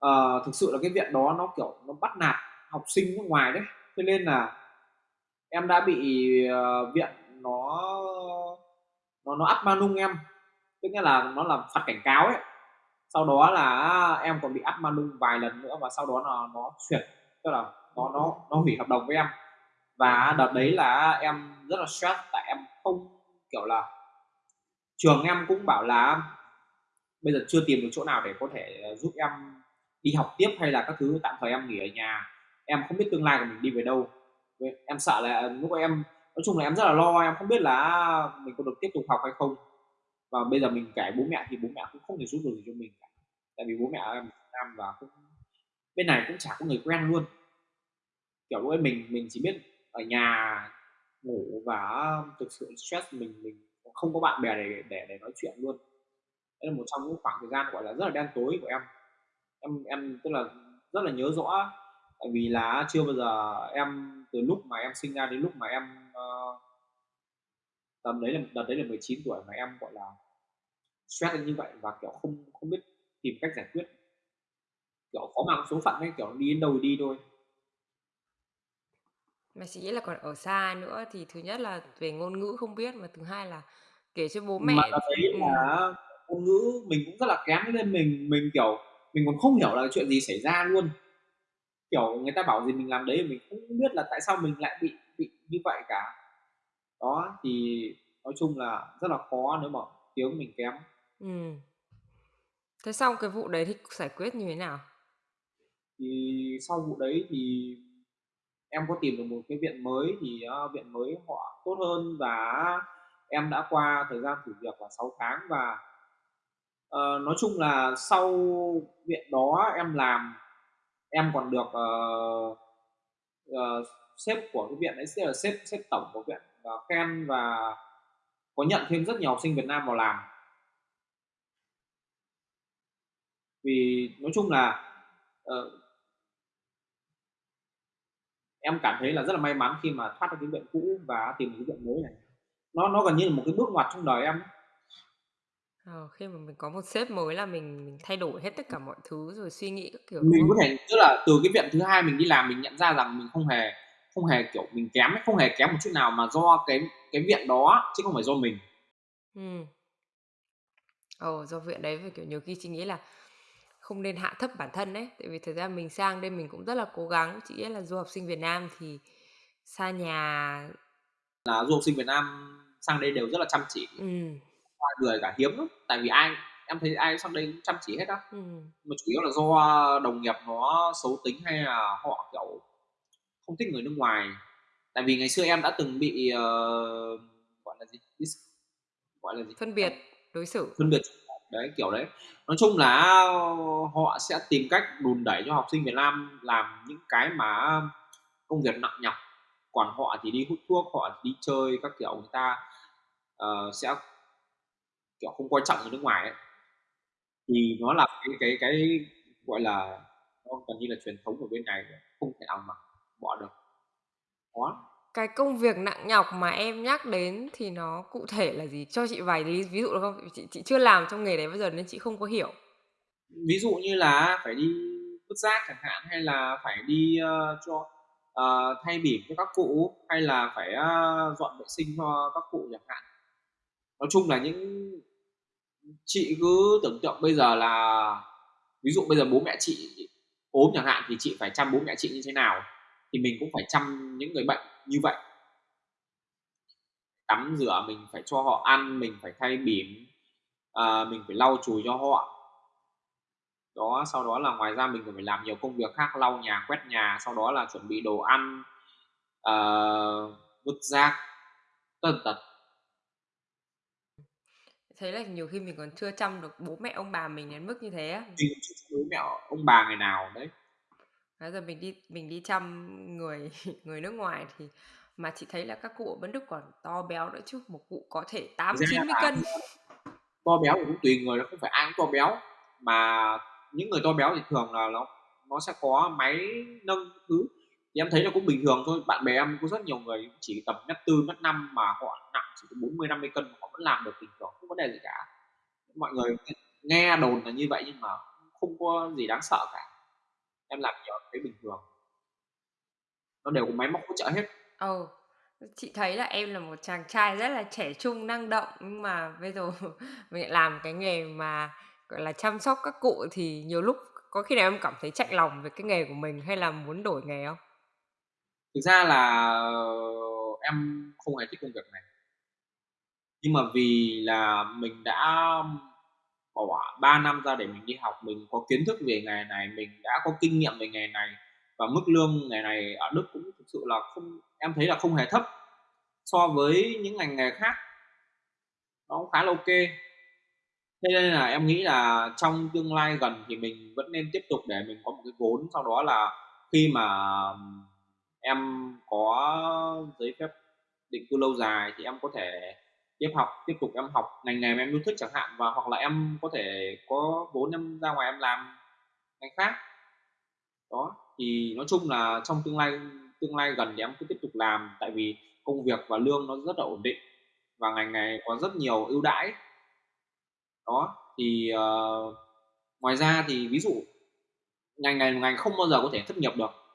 uh, thực sự là cái viện đó nó kiểu nó bắt nạt học sinh nước ngoài đấy. Cho nên là em đã bị uh, viện nó nó nó áp manung em. Tức nghĩa là nó làm phạt cảnh cáo ấy. Sau đó là em còn bị áp manung vài lần nữa và sau đó là nó chuyển tức là nó nó nó hủy hợp đồng với em. Và đợt đấy là em rất là stress tại em không kiểu là trường em cũng bảo là bây giờ chưa tìm được chỗ nào để có thể ờ, giúp em đi học tiếp hay là các thứ, tạm thời em nghỉ ở nhà. Em không biết tương lai của mình đi về đâu. Em sợ là ờ, lúc em, nói chung là em rất là lo, em không biết là à, mình có được tiếp tục học hay không. Và bây giờ mình kể bố mẹ thì bố mẹ cũng không thể giúp được gì cho mình cả. Tại vì bố mẹ em Nam và cũng, bên này cũng chả có người quen luôn. Kiểu lúc ấy, mình mình chỉ biết ở nhà ngủ và à, thực sự stress mình mình không có bạn bè để để để nói chuyện luôn đây là một trong những khoảng thời gian gọi là rất là đen tối của em. Em em tức là rất là nhớ rõ tại vì là chưa bao giờ em từ lúc mà em sinh ra đến lúc mà em uh, tầm đấy là đợt đấy là 19 tuổi mà em gọi là stress như vậy và kiểu không không biết tìm cách giải quyết. Kiểu có mang số phận ấy kiểu đi đến đâu đi thôi. Mà chị nghĩ là còn ở xa nữa thì thứ nhất là về ngôn ngữ không biết mà thứ hai là kể cho bố mẹ mà đấy ừ. là ngôn ngữ mình cũng rất là kém nên mình mình kiểu mình còn không hiểu là chuyện gì xảy ra luôn. Kiểu người ta bảo gì mình làm đấy mình không biết là tại sao mình lại bị bị như vậy cả. Đó thì nói chung là rất là khó nếu mà tiếng mình kém. Ừ. thế xong cái vụ đấy thì giải quyết như thế nào? Thì sau vụ đấy thì em có tìm được một cái viện mới thì uh, viện mới họ tốt hơn và em đã qua thời gian thử việc là 6 tháng và uh, nói chung là sau viện đó em làm em còn được uh, uh, sếp của cái viện ấy sẽ là sếp sếp tổng của viện. Uh, khen và có nhận thêm rất nhiều học sinh Việt Nam vào làm. Vì nói chung là uh, em cảm thấy là rất là may mắn khi mà thoát ra cái viện cũ và tìm được cái viện mới này. Nó nó gần như là một cái bước ngoặt trong đời em Ờ, khi mà mình có một sếp mới là mình mình thay đổi hết tất cả mọi thứ rồi suy nghĩ các kiểu mình có thể tức là từ cái viện thứ hai mình đi làm mình nhận ra rằng mình không hề không hề kiểu mình kém ấy, không hề kém một chút nào mà do cái cái viện đó chứ không phải do mình. Ừ. Ồ, do viện đấy và kiểu nhiều khi chị nghĩ là không nên hạ thấp bản thân đấy tại vì thời gian mình sang đây mình cũng rất là cố gắng. Chị nghĩ là du học sinh Việt Nam thì xa nhà là du học sinh Việt Nam sang đây đều rất là chăm chỉ ừ. người cả hiếm lắm. Tại vì ai em thấy ai sang đây cũng chăm chỉ hết á. Ừ. mà chủ yếu là do đồng nghiệp nó xấu tính hay là họ kiểu không thích người nước ngoài. Tại vì ngày xưa em đã từng bị uh, gọi là gì? Gọi là gì? Phân biệt đối xử. Phân biệt. Đấy kiểu đấy. Nói chung là họ sẽ tìm cách đùn đẩy cho học sinh Việt Nam làm những cái mà công việc nặng nhọc. Còn họ thì đi hút thuốc họ thì đi chơi các kiểu người ta uh, sẽ kiểu không quan trọng người nước ngoài ấy. thì nó là cái cái cái gọi là nó gần như là truyền thống của bên này không thể nào mà bỏ được đó cái công việc nặng nhọc mà em nhắc đến thì nó cụ thể là gì? Cho chị vài lý ví dụ được không? Chị chị chưa làm trong nghề đấy bao giờ nên chị không có hiểu. Ví dụ như là phải đi vứt rác chẳng hạn hay là phải đi uh, cho uh, thay bỉm cho các cụ hay là phải uh, dọn vệ sinh cho các cụ chẳng hạn. Nói chung là những chị cứ tưởng tượng bây giờ là ví dụ bây giờ bố mẹ chị ốm chẳng hạn thì chị phải chăm bố mẹ chị như thế nào thì mình cũng phải chăm những người bệnh như vậy. Tắm rửa mình phải cho họ ăn mình phải thay bỉm à, mình phải lau chùi cho họ. Đó sau đó là ngoài ra mình còn phải làm nhiều công việc khác lau nhà quét nhà sau đó là chuẩn bị đồ ăn uh, vứt rác tần tật thấy là nhiều khi mình còn chưa chăm được bố mẹ ông bà mình đến mức như thế á. Mình chưa chăm bố mẹ ông bà ngày nào đấy. Bây giờ mình đi mình đi chăm người [LAUGHS] người nước ngoài thì mà chị thấy là các cụ ở bên Đức còn to béo nữa chứ một cụ có thể 8 90 cân to béo cũng tùy người nó không phải ai cũng to béo. Mà những người to béo thì thường là nó nó sẽ có máy nâng thứ thì em thấy là cũng bình thường thôi. Bạn bè em có rất nhiều người chỉ tầm mét tư mét năm mà họ nặng chỉ bốn mươi năm mươi cân họ vẫn làm được bình thường không vấn đề gì cả. Mọi người nghe đồn là như vậy nhưng mà không có gì đáng sợ cả. Em làm nhiều thấy bình thường. Nó đều có máy móc hỗ trợ hết. Ừ. oh, chị thấy là em là một chàng trai rất là trẻ trung năng động nhưng mà bây giờ [LAUGHS] mình lại làm cái nghề mà gọi là chăm sóc các cụ thì nhiều lúc có khi nào em cảm thấy chạy lòng về cái nghề của mình hay là muốn đổi nghề không? Thực ra là ờ, em không hề thích công việc này. Nhưng mà vì là mình đã bỏ 3 năm ra để mình đi học, mình có kiến thức về nghề này, mình đã có kinh nghiệm về nghề này và mức lương nghề này ở Đức cũng thực sự là không, em thấy là không hề thấp so với những ngành nghề khác. Nó cũng khá là ok. Thế nên là em nghĩ là trong tương lai gần thì mình vẫn nên tiếp tục để mình có một cái vốn, sau đó là khi mà em có giấy phép định cư lâu dài thì em có thể tiếp học tiếp tục em học ngành nghề mà em yêu thích chẳng hạn và hoặc là em có thể có vốn em ra ngoài em làm ngành khác. Đó thì nói chung là trong tương lai tương lai gần thì em cứ tiếp tục làm tại vì công việc và lương nó rất là ổn định và ngành này có rất nhiều ưu đãi. Đó thì uh, ngoài ra thì ví dụ ngành này là ngành không bao giờ có thể thất nghiệp được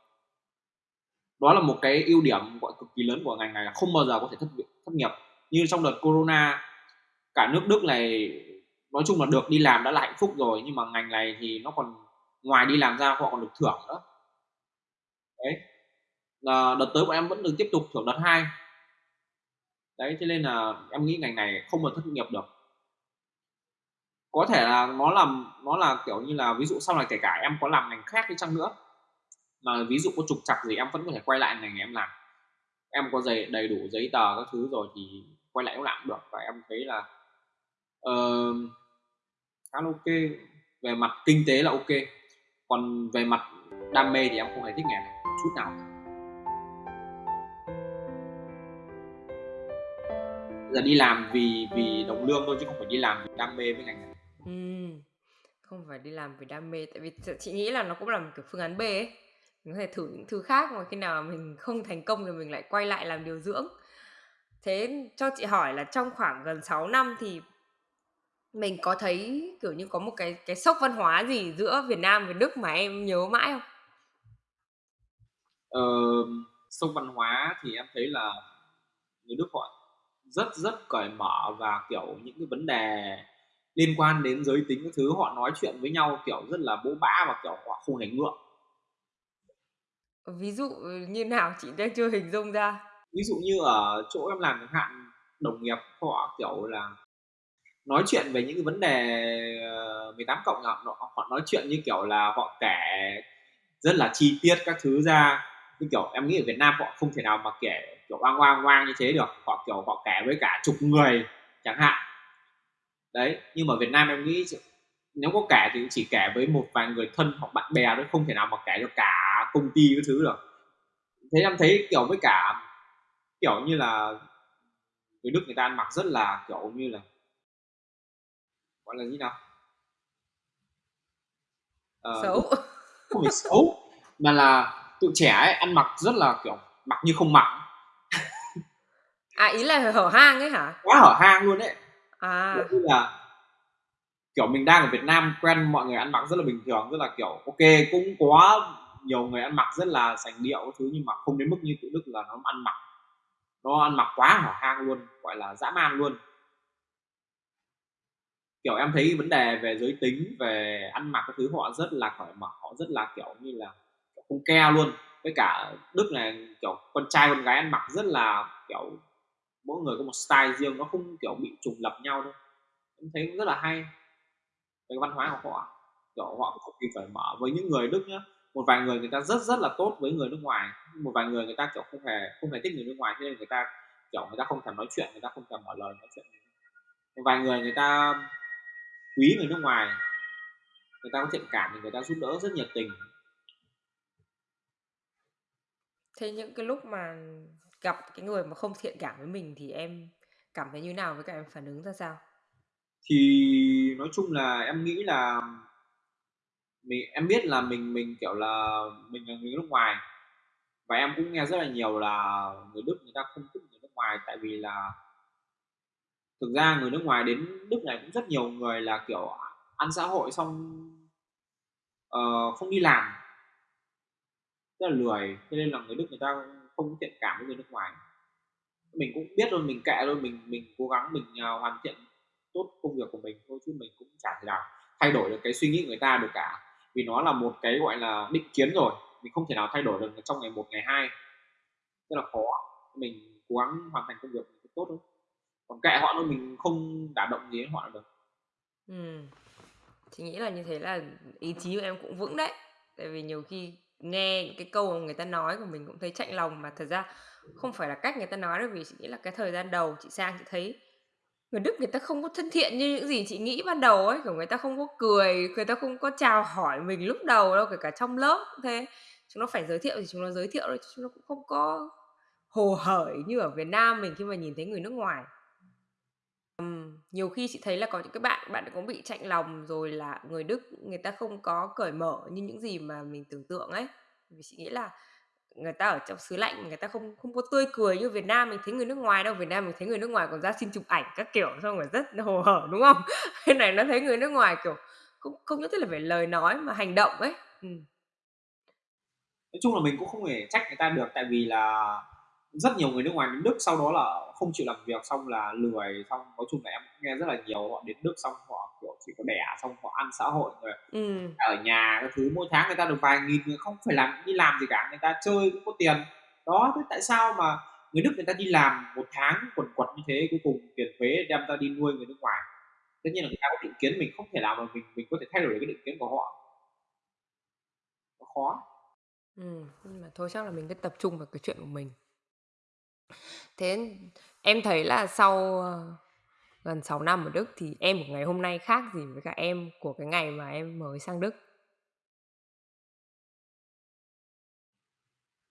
đó là một cái ưu điểm gọi cực kỳ lớn của ngành này là không bao giờ có thể thất thất nghiệp. Như trong đợt corona, cả nước Đức này nói chung là được đi làm đã là hạnh phúc rồi, nhưng mà ngành này thì nó còn ngoài đi làm ra, họ còn được thưởng nữa. Đấy. Là đợt tới bọn em vẫn được tiếp tục thưởng đợt hai. Đấy, thế nên là em nghĩ ngành này không mà thất nghiệp được. Có thể là nó làm, nó là kiểu như là ví dụ sau này kể cả em có làm ngành khác đi chăng nữa mà ví dụ có trục trặc gì em vẫn có thể quay lại ngành em làm. Em có giấy đầy đủ giấy tờ các thứ rồi thì quay lại làm được. Và em thấy là uh, khá là ok. Về mặt kinh tế là ok. Còn về mặt đam mê thì em không hề thích nghề này chút nào. Giờ đi làm vì vì đồng lương thôi chứ không phải đi làm vì đam mê với ngành này. Ừ. không phải đi làm vì đam mê. Tại vì chị nghĩ là nó cũng là một kiểu phương án B ấy mình có thể thử những thứ khác mà khi nào mình không thành công thì mình lại quay lại làm điều dưỡng thế cho chị hỏi là trong khoảng gần 6 năm thì mình có thấy kiểu như có một cái cái sốc văn hóa gì giữa Việt Nam và Đức mà em nhớ mãi không? Ờ, sốc văn hóa thì em thấy là người Đức họ rất rất cởi mở và kiểu những cái vấn đề liên quan đến giới tính các thứ họ nói chuyện với nhau kiểu rất là bố bã và kiểu họ không hề ngượng ví dụ ừ, như nào? Chị đang chưa hình dung ra. Ví dụ như ở chỗ em làm chẳng hạn đồng nghiệp họ kiểu là nói chuyện về những cái vấn đề ờ, 18 cộng họ, họ nói chuyện như kiểu là họ kể rất là chi tiết các thứ ra. Như kiểu em nghĩ ở Việt Nam họ không thể nào mà kể kiểu oang oang oang như thế được. Họ kiểu họ kể với cả chục người chẳng hạn. Đấy nhưng mà Việt Nam em nghĩ nếu có kể thì chỉ kể với một vài người thân hoặc bạn bè thôi không thể nào mà kể được cả công ty cái thứ được thế em thấy kiểu với cả kiểu như là người Đức người ta ăn mặc rất là kiểu như là gọi là gì nào? Uh, xấu. không phải xấu mà là tụi trẻ ấy ăn mặc rất là kiểu mặc như không mặc. À ý là hở hang ấy hả? Quá hở hang luôn đấy à. Như là kiểu mình đang ở Việt Nam quen mọi người ăn mặc rất là bình thường rất là kiểu ok cũng có nhiều người ăn mặc rất là sành điệu thứ, nhưng mà không đến mức như tụi Đức là nó ăn mặc, nó ăn mặc quá hở hang luôn, gọi là dã man luôn. Kiểu em thấy vấn đề về giới tính, về ăn mặc cái thứ, họ rất là cởi mở, họ rất là kiểu như là không ke luôn. Với cả đức này, kiểu con trai con gái ăn mặc rất là kiểu mỗi người có một style riêng, nó không kiểu bị trùng lập nhau đâu. Em thấy cũng rất là hay. Cái văn hóa của họ, kiểu họ cực kỳ cởi mở. Với những người Đức nhá một vài người người ta rất rất là tốt với người nước ngoài một vài người người ta kiểu không hề không hề thích người nước ngoài cho nên người ta kiểu người ta không thèm nói chuyện người ta không thèm mở lời nói chuyện một vài người người ta quý người nước ngoài người ta có thiện cảm thì người ta giúp đỡ rất nhiệt tình. Thế những cái lúc mà gặp cái người mà không thiện cảm với mình thì em cảm thấy như nào? Với cả em phản ứng ra sao? Thì nói chung là em nghĩ là mình em biết là mình mình kiểu là mình là người nước ngoài. Và em cũng nghe rất là nhiều là người Đức người ta không thích người nước ngoài tại vì là thực ra người nước ngoài đến Đức này cũng rất nhiều người là kiểu ăn xã hội xong uh, không đi làm. Rất là lười cho nên là người Đức người ta không thiện cảm với người nước ngoài. Mình cũng biết rồi mình kệ thôi mình mình cố gắng mình uh, hoàn thiện tốt công việc của mình thôi chứ mình cũng chả thể nào thay đổi được cái suy nghĩ người ta được cả vì nó là một cái, gọi là, định kiến rồi, mình không thể nào thay đổi được trong ngày một, ngày hai. Rất là khó. Mình cố gắng hoàn thành công việc mình tốt thôi. Còn kệ họ thôi, mình không đả động gì đến họ được ừ. chị nghĩ là như thế là ý chí của em cũng vững đấy. Tại vì nhiều khi nghe những cái câu mà người ta nói của mình cũng thấy chạnh lòng mà thật ra không phải là cách người ta nói đâu, vì chị nghĩ là cái thời gian đầu chị sang chị thấy người Đức người ta không có thân thiện như những gì chị nghĩ ban đầu ấy. Kiểu người ta không có cười người ta không có chào hỏi mình lúc đầu đâu kể cả trong lớp cũng thế. Chúng nó phải giới thiệu thì chúng nó giới thiệu thôi, chúng nó cũng không có hồ hởi như ở Việt Nam mình khi mà nhìn thấy người nước ngoài. Um, nhiều khi chị thấy là có những cái bạn bạn cũng bị chạnh lòng rồi là người Đức người ta không có cởi mở như những gì mà mình tưởng tượng ấy. Vì chị nghĩ là người ta ở trong xứ lạnh, người ta không không có tươi cười như Việt Nam mình thấy người nước ngoài đâu. Việt Nam mình thấy người nước ngoài còn ra xin chụp ảnh các kiểu, xong rồi rất hồ hởi, đúng không? [LAUGHS] Cái này nó thấy người nước ngoài, kiểu, không không nhất thiết là phải lời nói mà hành động ấy. Ừ. nói chung là mình cũng không thể trách người ta được, tại vì là rất nhiều người nước ngoài đến Đức sau đó là không chịu làm việc xong là lười xong nói chung là em nghe rất là nhiều họ đến Đức xong họ kiểu chỉ có đẻ xong họ ăn xã hội rồi ừ. ở nhà cái thứ mỗi tháng người ta được vài nghìn người không phải làm đi làm gì cả người ta chơi cũng có tiền. Đó thế tại sao mà người Đức người ta đi làm một tháng quần quật như thế cuối cùng tiền thuế đem ta đi nuôi người nước ngoài? Tất nhiên là người ta có định kiến mình không thể nào mà mình mình có thể thay đổi cái định kiến của họ. Nó khó. Ừ, nhưng mà thôi chắc là mình cứ tập trung vào cái chuyện của mình Thế em thấy là sau, ờ, gần 6 năm ở Đức thì em của ngày hôm nay khác gì với cả em của cái ngày mà em mới sang Đức?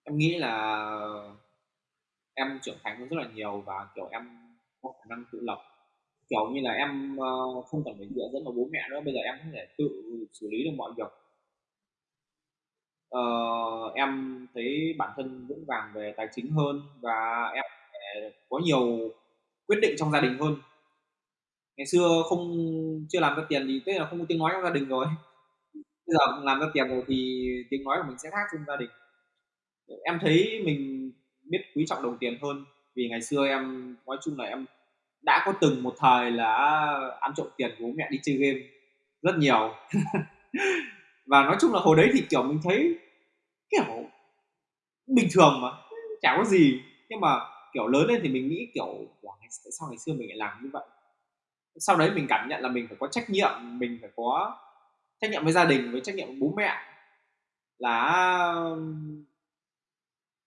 Em nghĩ là em trưởng thành hơn rất là nhiều và, kiểu, em có khả năng tự lập. Kiểu như là, em, ờ, không cần phải dựa dẫm vào bố mẹ nữa, bây giờ em có thể tự xử lý được mọi việc uh, em thấy bản thân vững vàng về tài chính hơn và em có nhiều quyết định trong gia đình hơn. Ngày xưa không chưa làm ra tiền thì tức là không có tiếng nói trong gia đình rồi. [LAUGHS] Bây giờ làm ra tiền rồi thì tiếng nói của mình sẽ khác trong gia đình. Em thấy mình biết quý trọng đồng tiền hơn vì ngày xưa em nói chung là em đã có từng một thời là ăn trộm tiền của bố mẹ đi chơi game rất nhiều. [LAUGHS] và nói chung là hồi đấy thì kiểu mình thấy kiểu bình thường mà chả có gì. Nhưng mà kiểu lớn lên thì mình nghĩ kiểu wow, tại sao ngày xưa mình lại làm như vậy? Sau đấy mình cảm nhận là mình phải có trách nhiệm mình phải có trách nhiệm với gia đình với trách nhiệm với bố mẹ. Là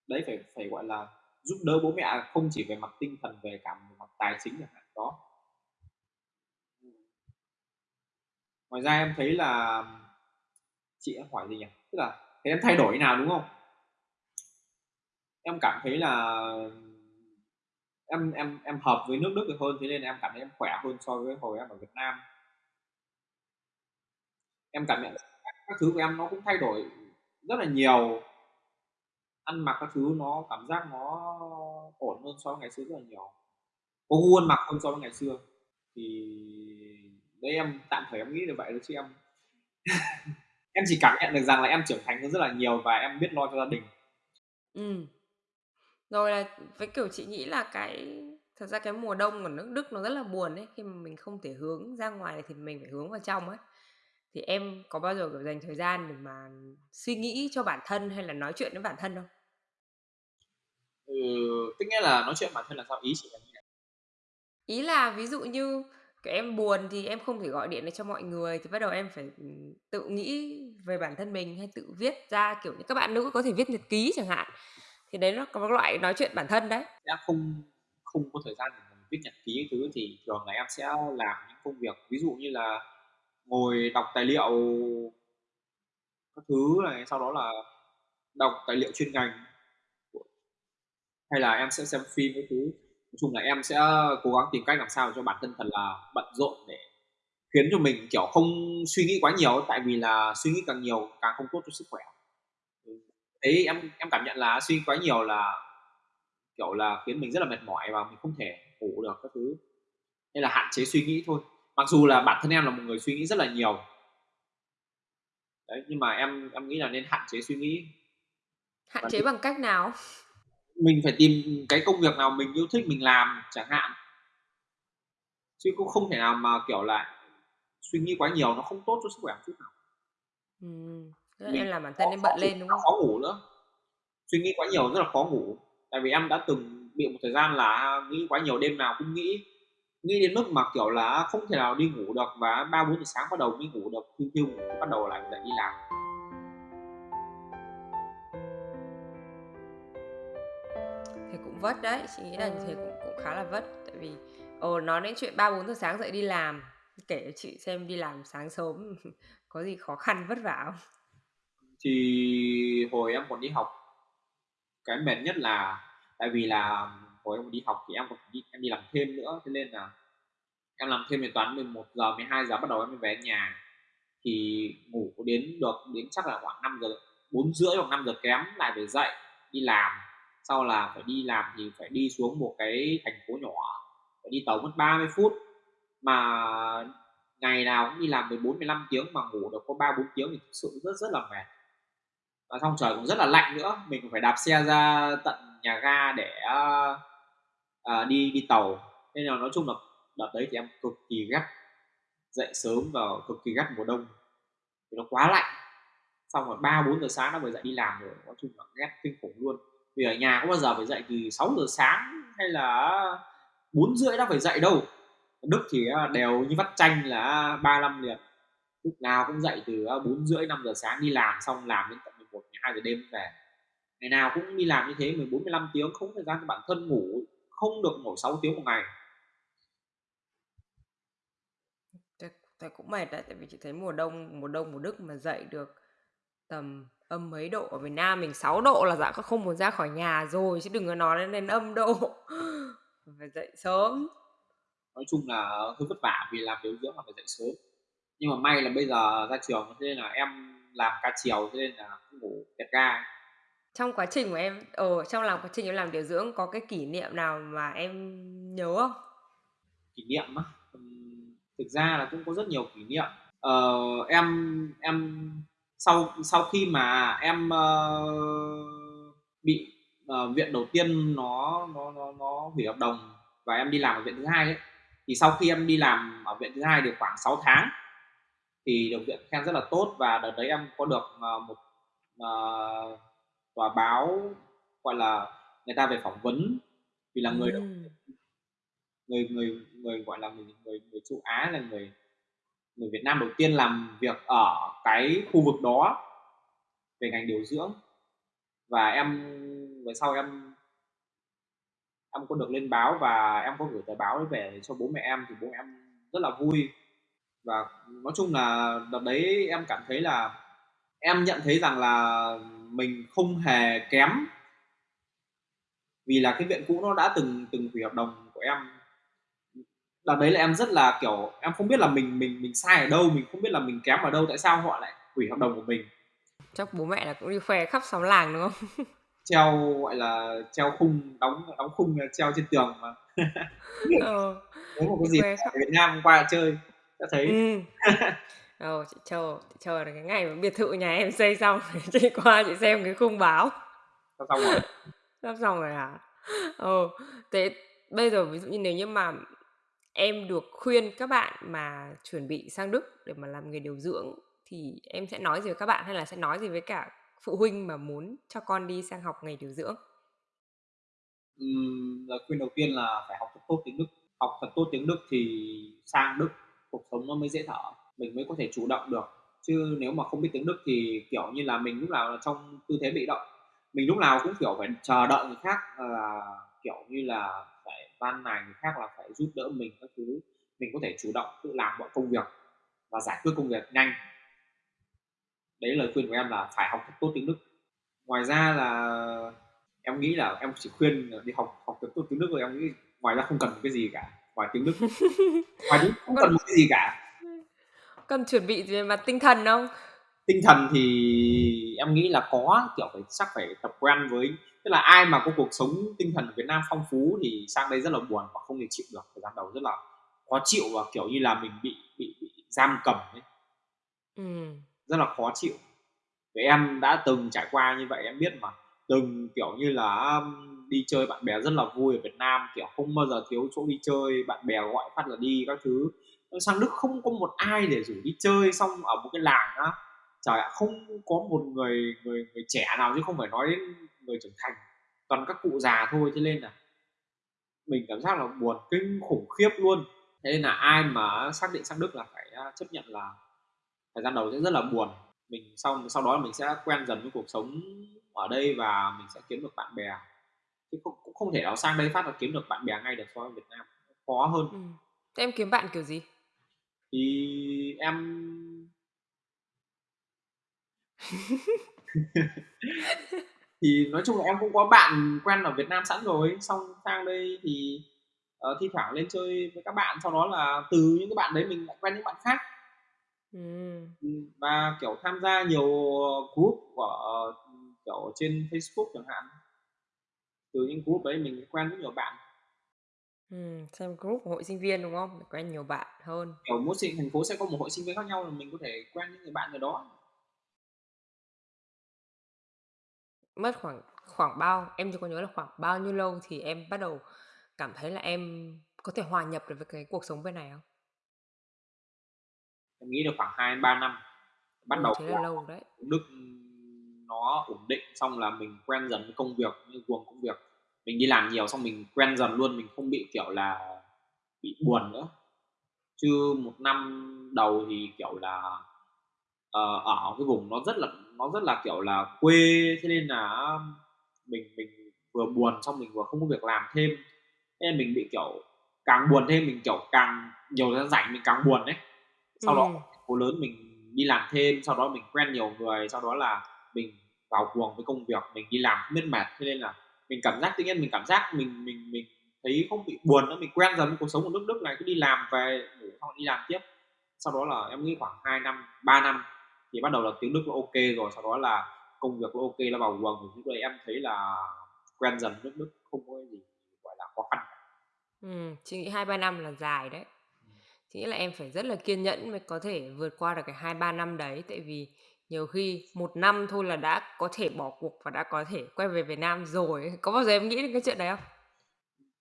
đấy phải phải gọi là giúp đỡ bố mẹ không chỉ về mặt tinh thần về cả về mặt tài chính chẳng hạn đó. Ngoài ra em thấy là chị em hỏi gì nhỉ? Tức là thế em thay đổi nào đúng không? Em cảm thấy là em em em hợp với nước Đức được hơn, thế nên em cảm thấy em khỏe hơn so với hồi em ở Việt Nam. Em cảm nhận các thứ của em nó cũng thay đổi rất là nhiều. Ăn mặc các thứ nó, cảm giác nó ổn hơn so với ngày xưa rất là nhiều. Có gu ăn mặc hơn so với ngày xưa. Thì đấy, em tạm thời em nghĩ được vậy thôi chứ em [LAUGHS] em chỉ cảm nhận được rằng là em trưởng thành hơn rất là nhiều và em biết lo cho gia đình. Ừ rồi là với kiểu chị nghĩ là cái thật ra cái mùa đông ở nước Đức nó rất là buồn ấy. Khi mà mình không thể hướng ra ngoài thì mình phải hướng vào trong ấy. Thì em có bao giờ kiểu dành thời gian để mà suy nghĩ cho bản thân hay là nói chuyện với bản thân không? Ừ, tức nghĩa là nói chuyện bản thân là sao ý chị là như Ý là ví dụ như em buồn thì em không thể gọi điện được cho mọi người, thì bắt đầu em phải ừ, tự nghĩ về bản thân mình hay tự viết ra, kiểu như, các bạn nữ có thể viết nhật ký chẳng hạn. Thì đấy nó có một loại nói chuyện bản thân đấy. Đã không không có thời gian để mình viết nhật ký thứ thì thường là em sẽ làm những công việc, ví dụ như là ngồi đọc tài liệu các thứ này, sau đó là đọc tài liệu chuyên ngành hay là em sẽ xem phim cái thứ nói chung là em sẽ cố gắng tìm cách làm sao cho bản thân thật là bận rộn để khiến cho mình kiểu không suy nghĩ quá nhiều tại vì là suy nghĩ càng nhiều càng không tốt cho sức khỏe. Đấy em em cảm nhận là suy nghĩ quá nhiều là kiểu là khiến mình rất là mệt mỏi và mình không thể ngủ được các thứ. Nên là hạn chế suy nghĩ thôi. Mặc dù là bản thân em là một người suy nghĩ rất là nhiều. Đấy nhưng mà em em nghĩ là nên hạn chế suy nghĩ. Hạn chế bằng cách nào mình phải tìm cái công việc nào mình yêu thích mình làm chẳng hạn. Chứ cũng không thể nào mà kiểu là suy nghĩ quá nhiều nó không tốt cho sức khỏe chút nào. Ừ. em làm bản thân em bận lên đúng không? khó ngủ nữa. Suy nghĩ quá nhiều rất là khó ngủ. Tại vì em đã từng bị một thời gian là nghĩ quá nhiều đêm nào cũng nghĩ. Nghĩ đến mức mà kiểu là không thể nào đi ngủ được và ba bốn giờ sáng bắt đầu đi ngủ được thiêu thiêu bắt đầu lại dậy đi làm vất đấy, chị nghĩ là như thế cũng cũng khá là vất. Tại vì, ồ, nói đến chuyện ba, bốn giờ sáng dậy đi làm, kể cho chị xem đi làm sáng sớm [LAUGHS] có gì khó khăn, vất vả không? Thì hồi em còn đi học, cái mệt nhất là, tại vì là hồi em đi học thì em còn đi, em đi làm thêm nữa. Thế nên là em làm thêm về toán 11 giờ 12 giờ bắt đầu em mới về nhà. Thì ngủ đến được đến chắc là khoảng 5 giờ, bốn rưỡi hoặc 5 giờ kém lại phải dậy, đi làm sau là phải đi làm thì phải đi xuống một cái thành phố nhỏ phải đi tàu mất 30 phút. Mà ngày nào cũng đi làm 14 15 tiếng mà ngủ được có 3 4 tiếng thì thực sự rất rất là mệt. Và xong trời cũng rất là lạnh nữa mình cũng phải đạp xe ra tận nhà ga để uh, đi đi tàu. Nên là nói chung là đợt đấy thì em cực kỳ gắt dậy sớm và cực kỳ gắt mùa đông. Thì nó quá lạnh. Xong rồi ba bốn giờ sáng nó mới dậy đi làm rồi nói chung là ghét kinh khủng luôn vì ở nhà có bao giờ phải dậy từ 6 giờ sáng hay là bốn rưỡi đã phải dậy đâu. Đức thì à, đều như vắt chanh là 35 liệt lúc nào cũng dậy từ à, bốn rưỡi, năm giờ sáng đi làm, xong làm đến tận 11 12 giờ đêm về. Ngày nào cũng đi làm như thế 14 15 tiếng, không thời gian cho bản thân ngủ, không được ngủ 6 tiếng một ngày. Thế cũng mệt đấy, tại vì chị thấy mùa đông mùa đông mùa Đức mà dậy được tầm âm mấy độ ở Việt Nam mình 6 độ là dạ không muốn ra khỏi nhà rồi chứ đừng có nói lên, lên âm độ. [LAUGHS] Phải dậy sớm. Nói chung là hơi vất vả vì làm điều dưỡng là phải dậy sớm. Nhưng mà may là bây giờ ra trường thế nên là em làm ca chiều thế nên là ngủ kẹt ga. Trong quá trình của em ở ờ, trong làm quá trình em làm điều dưỡng có cái kỷ niệm nào mà em nhớ không? Kỷ niệm á? Thực ra là cũng có rất nhiều kỷ niệm. Ờ, em em sau sau khi mà em uh, bị uh, viện đầu tiên nó nó nó nó hủy hợp đồng và em đi làm ở viện thứ hai ấy thì sau khi em đi làm ở viện thứ hai được khoảng 6 tháng thì được viện khen rất là tốt và đợt đấy em có được uh, một uh, tòa báo gọi là người ta về phỏng vấn vì là người ừ. người người người gọi là người người, người châu Á là người người Việt Nam đầu tiên làm việc ở cái khu vực đó về ngành điều dưỡng. Và em, về sau em em có được lên báo và em có gửi tờ báo về cho bố mẹ em thì bố mẹ em rất là vui. Và nói chung là đợt đấy em cảm thấy là, em nhận thấy rằng là mình không hề kém. Vì là cái viện cũ nó đã từng từng hủy hợp đồng của em đợt đấy là em rất là kiểu em không biết là mình mình mình sai ở đâu mình không biết là mình kém ở đâu tại sao họ lại hủy hợp đồng của mình. Chắc bố mẹ là cũng đi khoe khắp xóm làng đúng không? [LAUGHS] Treo gọi là treo khung đóng đóng khung treo trên tường mà. [LAUGHS] Ờ, nếu một cái gì ở Việt Nam qua chơi đã thấy. Ừ. Ồ, [LAUGHS] chị chờ chị chờ là cái ngày mà biệt thự nhà em xây xong chị qua chị xem cái khung báo. Sắp xong rồi? Sắp xong rồi hả? Ừ thế bây giờ ví dụ như nếu như mà em được khuyên các bạn mà chuẩn bị sang Đức để mà làm nghề điều dưỡng thì em sẽ nói gì với các bạn hay là sẽ nói gì với cả phụ huynh mà muốn cho con đi sang học nghề điều dưỡng? Ừm, lời khuyên đầu tiên là phải học thật tốt tiếng Đức. Học thật tốt tiếng Đức thì sang Đức cuộc sống nó mới dễ thở. Mình mới có thể chủ động được. Chứ nếu mà không biết tiếng Đức thì kiểu như là mình lúc nào là trong tư thế bị động. Mình lúc nào cũng kiểu phải chờ đợi người khác là kiểu như là van nài người khác là phải giúp đỡ mình các thứ. Mình có thể chủ động tự làm mọi công việc và giải quyết công việc nhanh. Đấy lời khuyên của em là phải học thật tốt tiếng Đức. Ngoài ra là em nghĩ là em chỉ khuyên đi học học thật tốt tiếng Đức rồi em nghĩ ngoài ra không cần cái gì cả ngoài tiếng Đức. [LAUGHS] Ngoài tiếng không cần một cái gì cả. Cần chuẩn bị về mặt tinh thần không? Tinh thần thì em nghĩ là có kiểu phải chắc phải tập quen với tức là ai mà có cuộc sống tinh thần ở Việt Nam phong phú thì sang đây rất là buồn và không thể chịu được. Thời gian đầu rất là khó chịu và kiểu như là mình bị bị, bị giam cầm ấy. Ừ. rất là khó chịu. Vì em đã từng trải qua như vậy em biết mà. Từng kiểu như là đi chơi bạn bè rất là vui ở Việt Nam kiểu không bao giờ thiếu chỗ đi chơi bạn bè gọi phát là đi các thứ. Sang Đức không có một ai để rủ đi chơi xong ở một cái làng á trời ạ không có một người người người trẻ nào chứ không phải nói đến người trưởng thành toàn các cụ già thôi cho nên là mình cảm giác là buồn kinh khủng khiếp luôn. Thế nên là ai mà xác định sang Đức là phải à, chấp nhận là thời gian đầu sẽ rất là buồn. Mình sau sau đó mình sẽ quen dần với cuộc sống ở đây và mình sẽ kiếm được bạn bè. Chứ cũng, cũng không thể nào sang đây phát là kiếm được bạn bè ngay được so với Việt Nam khó hơn. Ừ. Thế em kiếm bạn kiểu gì? Thì em [LAUGHS] thì nói chung là em cũng có bạn quen ở Việt Nam sẵn rồi xong sang đây thì uh, thi thoảng lên chơi với các bạn sau đó là từ những cái bạn đấy mình lại quen những bạn khác ừ. và kiểu tham gia nhiều group của uh, kiểu trên Facebook chẳng hạn từ những group đấy mình quen rất nhiều bạn Ừm, xem group của hội sinh viên, đúng không? Để quen nhiều bạn hơn. Kiểu mỗi thành phố sẽ có một hội sinh viên khác nhau là mình có thể quen những người bạn ở đó. Mất khoảng khoảng bao em chỉ có nhớ là khoảng bao nhiêu lâu thì em bắt đầu cảm thấy là em có thể hòa nhập được với cái cuộc sống bên này không? Em nghĩ được khoảng 2 3 năm. Bắt Ừ, đầu thế là lâu đấy. Đức nó ổn định xong là mình quen dần với công việc, như guồng công việc mình đi làm nhiều xong mình quen dần luôn mình không bị kiểu là bị buồn nữa chứ một năm đầu thì kiểu là uh, ở cái vùng nó rất là nó rất là kiểu là quê thế nên là mình mình vừa buồn xong mình vừa không có việc làm thêm. Thế nên mình bị kiểu càng buồn thêm mình kiểu càng nhiều thời gian rảnh mình càng buồn đấy sau ừ. đó phố lớn mình đi làm thêm sau đó mình quen nhiều người sau đó là mình vào cuồng với công việc mình đi làm biết mệt. Thế nên là mình cảm giác tự nhiên mình cảm giác mình mình mình thấy không bị buồn nữa mình quen dần với cuộc sống của nước Đức này cứ đi làm về ngủ xong đi làm tiếp. Sau đó là em nghĩ khoảng 2 năm 3 năm thì bắt đầu là tiếng Đức nó ok rồi sau đó là công việc nó ok nó vào guồng thì lúc đấy em thấy là quen dần nước Đức không có gì gọi là khó khăn. Ừ, chị nghĩ hai ba năm là dài đấy. Chị nghĩ là em phải rất là kiên nhẫn mới có thể vượt qua được cái hai ba năm đấy tại vì nhiều khi một năm thôi là đã có thể bỏ cuộc và đã có thể quay về Việt Nam rồi có bao giờ em nghĩ đến cái chuyện đấy không?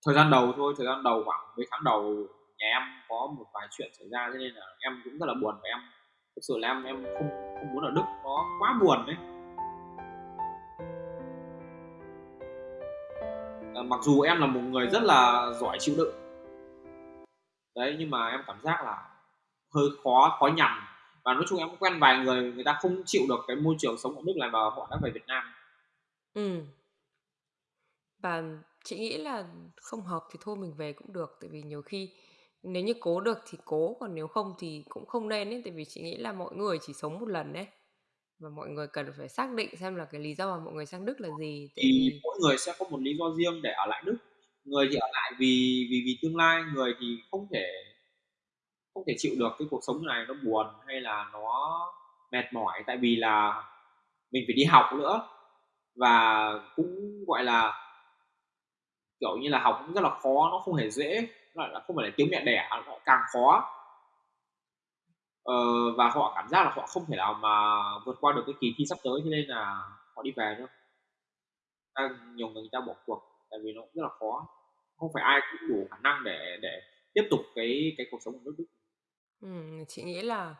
Thời gian đầu thôi thời gian đầu khoảng mấy tháng đầu nhà em có một vài chuyện xảy ra cho nên là em cũng rất là buồn và em thực sự là em em không không muốn ở Đức nó quá buồn đấy. À, mặc dù em là một người rất là giỏi chịu đựng. Đấy nhưng mà em cảm giác là hơi khó khó nhằn. Và nói chung em cũng quen vài người người ta không chịu được cái môi trường sống ở nước này và họ đã về Việt Nam. Ừ. Và chị nghĩ là không hợp thì thôi mình về cũng được tại vì nhiều khi nếu như cố được thì cố còn nếu không thì cũng không nên ấy tại vì chị nghĩ là mọi người chỉ sống một lần đấy và mọi người cần phải xác định xem là cái lý do mà mọi người sang Đức là gì tại thì vì mỗi người sẽ có một lý do riêng để ở lại Đức. Người thì ở lại vì vì vì tương lai người thì không thể không thể chịu được cái cuộc sống này nó buồn hay là nó mệt mỏi tại vì là mình phải đi học nữa. Và cũng gọi là kiểu như là học cũng rất là khó nó không hề dễ nó lại không phải là tiếng mẹ đẻ nó càng khó. Ờ, và họ cảm giác là họ không thể nào mà vượt qua được cái kỳ thi sắp tới cho nên là họ đi về nữa nhiều người, người ta bỏ cuộc tại vì nó cũng rất là khó. Không phải ai cũng đủ khả năng để để tiếp tục cái cái cuộc sống của nước Đức. Ừ, chị nghĩ là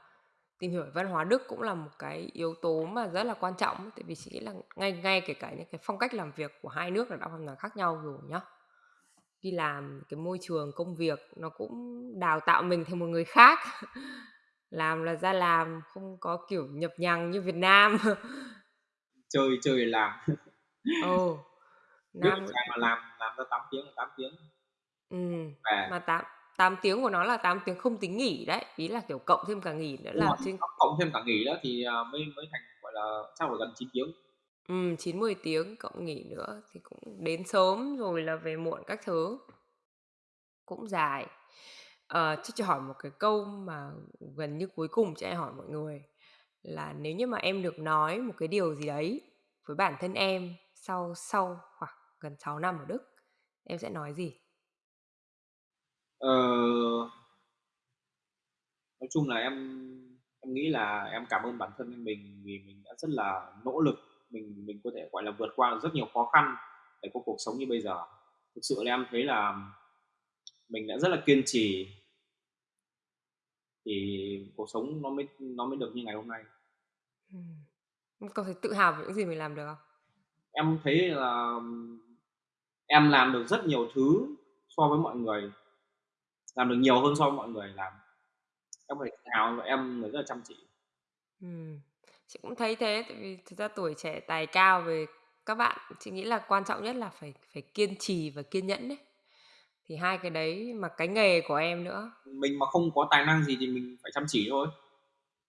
tìm hiểu văn hóa Đức cũng là một cái yếu tố mà rất là quan trọng tại vì chị nghĩ là ngay ngay kể cả những cái phong cách làm việc của hai nước là đã hoàn toàn khác nhau rồi nhá đi làm cái môi trường công việc nó cũng đào tạo mình thành một người khác. [LAUGHS] Làm là ra làm không có kiểu nhập nhằng như Việt Nam. [LAUGHS] Chơi chơi làm. Ồ [LAUGHS] biết Nam làm mà làm làm ra 8 tiếng là 8 tiếng. Ừ. về mà 8 8 tiếng của nó là 8 tiếng không tính nghỉ đấy ý là kiểu cộng thêm cả nghỉ nữa là trên cộng thêm cả nghỉ đó thì à, mới mới thành gọi là chắc là gần 9 tiếng ừ, 9 10 tiếng cộng nghỉ nữa thì cũng đến sớm rồi là về muộn các thứ. Cũng dài. Ờ, chắc cho hỏi một cái câu mà gần như cuối cùng cho em hỏi mọi người là nếu như mà em được nói một cái điều gì đấy với bản thân em sau sau khoảng gần 6 năm ở Đức em sẽ nói gì? Ờ, nói chung là em em nghĩ là em cảm ơn bản thân mình vì mình đã rất là nỗ lực mình mình có thể gọi là vượt qua rất nhiều khó khăn để có cuộc sống như bây giờ. Thực sự là em thấy là mình đã rất là kiên trì thì cuộc sống nó mới nó mới được như ngày hôm nay. Ừ. Có thể tự hào về những gì mình làm được không? Em thấy là em làm được rất nhiều thứ so với mọi người làm được nhiều hơn so với mọi người làm. Em phải tự hào và em rất là chăm chỉ. Ừ. chị cũng thấy thế tại vì thực ra tuổi trẻ tài cao về các bạn chị nghĩ là quan trọng nhất là phải phải kiên trì và kiên nhẫn đấy. Thì hai cái đấy mà cái nghề của em nữa. Mình mà không có tài năng gì thì mình phải chăm chỉ thôi.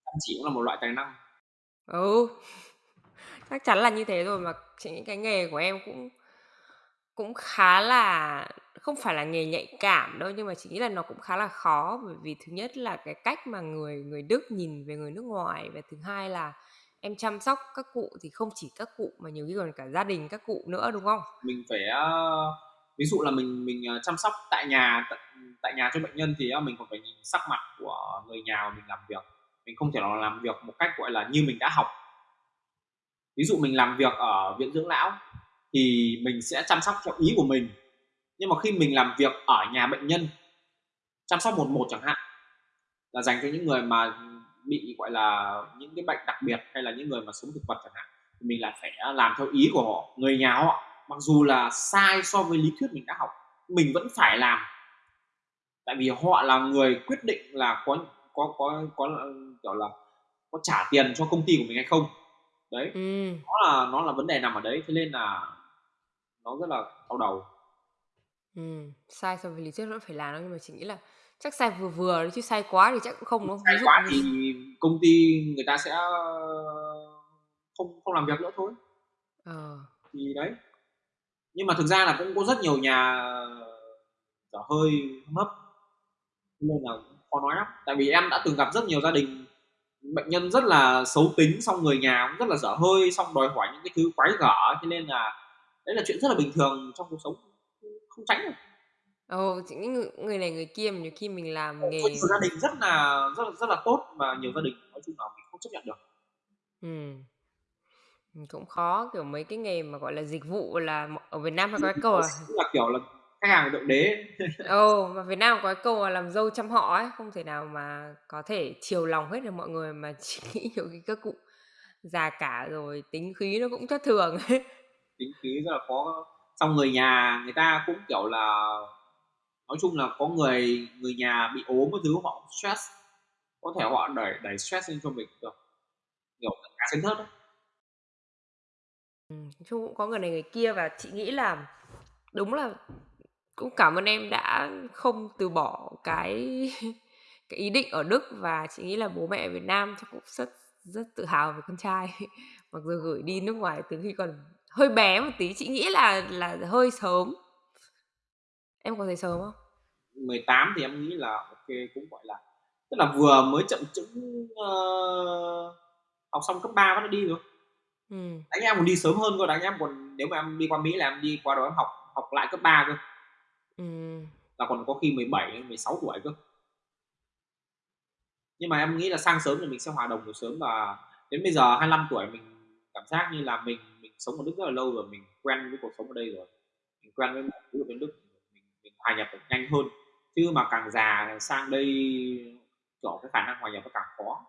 Chăm chỉ cũng là một loại tài năng. Ừ [LAUGHS] chắc chắn là như thế rồi mà chị nghĩ cái nghề của em cũng cũng khá là không phải là nghề nhạy cảm đâu nhưng mà chị nghĩ là nó cũng khá là khó. Bởi vì thứ nhất là cái cách mà người người Đức nhìn về người nước ngoài và thứ hai là em chăm sóc các cụ thì không chỉ các cụ mà nhiều khi còn cả gia đình các cụ nữa đúng không? mình phải uh, ví dụ là mình mình ờ, chăm sóc tại nhà tại, tại nhà cho bệnh nhân thì uh, mình còn phải nhìn sắc mặt của người nhà mà mình làm việc. Mình không thể nào làm việc một cách gọi là như mình đã học. Ví dụ mình làm việc ở viện dưỡng lão thì mình sẽ chăm sóc theo ý của mình nhưng mà khi mình làm việc ở nhà bệnh nhân chăm sóc một một chẳng hạn là dành cho những người mà bị gọi là những cái bệnh đặc biệt hay là những người mà sống thực vật chẳng hạn thì mình lại phải làm theo ý của họ. Người nhà họ mặc dù là sai so với lý thuyết mình đã học mình vẫn phải làm. Tại vì họ là người quyết định là có có có có kiểu là có trả tiền cho công ty của mình hay không. Đấy. Ừ. nó là nó là vấn đề nằm ở đấy thế nên là nó rất là đau đầu Ừ. Sai so với lý thuyết vẫn phải làm đâu nhưng mà chị nghĩ là chắc sai vừa vừa chứ sai quá thì chắc cũng không đúng không? sai Ví dụ quá như thì công ty người ta sẽ không không làm việc nữa thôi. Ờ. Thì đấy. Nhưng mà thực ra là cũng có rất nhiều nhà dở hơi hấp. Nên là khó nói lắm. Tại vì em đã từng gặp rất nhiều gia đình bệnh nhân rất là xấu tính xong người nhà cũng rất là dở hơi xong đòi hỏi những cái thứ quái gở. Cho nên là đấy là chuyện rất là bình thường trong cuộc sống không tránh được. Ồ, chị nghĩ người, người này người kia mà nhiều khi mình làm có nghề nhiều gia đình rất là rất là rất là tốt và nhiều gia đình nói chung là mình không chấp nhận được. Ừ. Ừ, cũng khó kiểu mấy cái nghề mà gọi là dịch vụ là ở Việt Nam hay có cái câu là cũng là kiểu là khách hàng thượng đế. [LAUGHS] Ồ mà Việt Nam có cái câu là làm dâu trăm họ ấy không thể nào mà có thể chiều lòng hết được mọi người mà [LAUGHS] chỉ nghĩ nhiều khi các cụ già cả rồi tính khí nó cũng thất thường ấy. Tính khí rất là khó xong người nhà người ta cũng kiểu là nói chung là có người người nhà bị ốm cái thứ họ stress. Có thể họ đẩy đẩy stress lên cho mình được kiểu cả chấn thớt đấy. Ừ, nói chung cũng có người này người kia và chị nghĩ là đúng là cũng cảm ơn em đã không từ bỏ cái [LAUGHS] cái ý định ở Đức và chị nghĩ là bố mẹ ở Việt Nam chắc cũng rất rất tự hào về con trai. [LAUGHS] Mặc dù gửi đi nước ngoài từ khi còn hơi bé một tí chị nghĩ là là hơi sớm. Em có thấy sớm không? 18 thì em nghĩ là ok cũng gọi là tức là vừa mới chậm chững ờ, học xong cấp 3 bắt đi rồi. Ừ. đánh em còn đi sớm hơn cơ đánh em còn nếu mà em đi qua Mỹ là em đi qua đó em học học lại cấp 3 cơ. Ừ. là còn có khi 17 16 tuổi cơ. Nhưng mà em nghĩ là sang sớm thì mình sẽ hòa đồng được sớm và đến bây giờ 25 tuổi mình cảm giác như là mình sống ở Đức rất là lâu rồi mình quen với cuộc sống ở đây rồi. Mình quen với mọi thứ ở bên Đức mình, mình hòa nhập được nhanh hơn. Chứ mà càng già sang đây kiểu cái khả năng hòa nhập nó càng khó.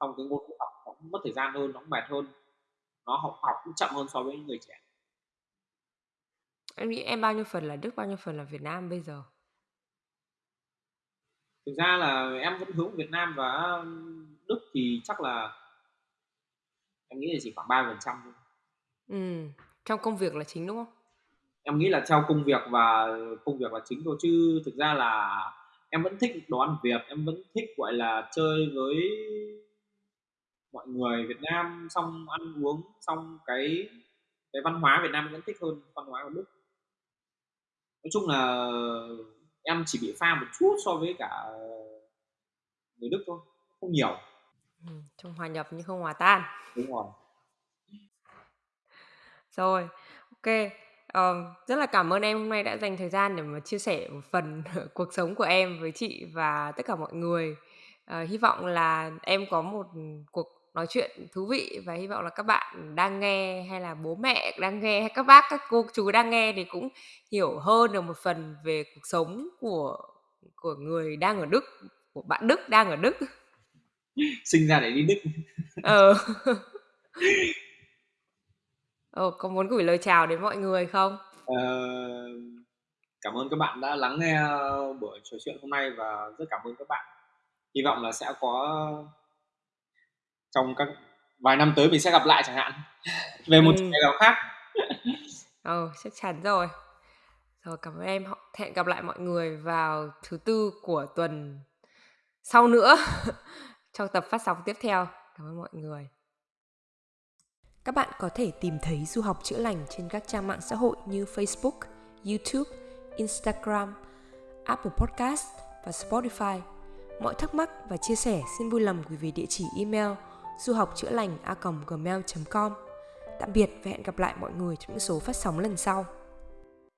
Xong cái ngôn ngữ học nó mất thời gian hơn nó mệt hơn. Nó học học cũng chậm hơn so với những người trẻ. Em nghĩ em bao nhiêu phần là Đức, bao nhiêu phần là Việt Nam bây giờ? Thực ra là em vẫn hướng Việt Nam và Đức thì chắc là em nghĩ là chỉ khoảng 3% thôi. Ừm, trong công việc là chính, đúng không? Em nghĩ là theo công việc và công việc là chính thôi chứ thực ra là em vẫn thích đồ ăn Việt, em vẫn thích, gọi là, chơi với mọi người Việt Nam, xong ăn uống, xong cái cái văn hóa Việt Nam em vẫn thích hơn văn hóa của Đức. Nói chung là em chỉ bị pha một chút so với cả người Đức thôi, không nhiều. Ừm, trông hòa nhập nhưng không hòa tan. Đúng rồi. Rồi, OK. Ờ, rất là cảm ơn em hôm nay đã dành thời gian để mà chia sẻ một phần [LAUGHS] cuộc sống của em với chị và tất cả mọi người. Ờ, hy vọng là em có một cuộc nói chuyện thú vị và hy vọng là các bạn đang nghe hay là bố mẹ đang nghe hay các bác, các cô chú đang nghe thì cũng hiểu hơn được một phần về cuộc sống của của người đang ở Đức, của bạn Đức đang ở Đức. Sinh ra để đi Đức. Ờ. [LAUGHS] Ờ, có muốn gửi lời chào đến mọi người không? Ờ, cảm ơn các bạn đã lắng nghe buổi trò chuyện hôm nay và rất cảm ơn các bạn. Hy vọng là sẽ có trong các vài năm tới mình sẽ gặp lại chẳng hạn [LAUGHS] về một chủ Ừm. đề nào khác. [LAUGHS] Ờ, chắc chắn rồi. Rồi, cảm ơn em. Hẹn gặp lại mọi người vào thứ Tư của tuần sau nữa [LAUGHS] trong tập phát sóng tiếp theo. Cảm ơn mọi người. Các bạn có thể tìm thấy Du học chữa lành trên các trang mạng xã hội như Facebook, YouTube, Instagram, Apple Podcast và Spotify. Mọi thắc mắc và chia sẻ xin vui lòng gửi về địa chỉ email du học chữa lành a gmail.com. Tạm biệt và hẹn gặp lại mọi người trong những số phát sóng lần sau.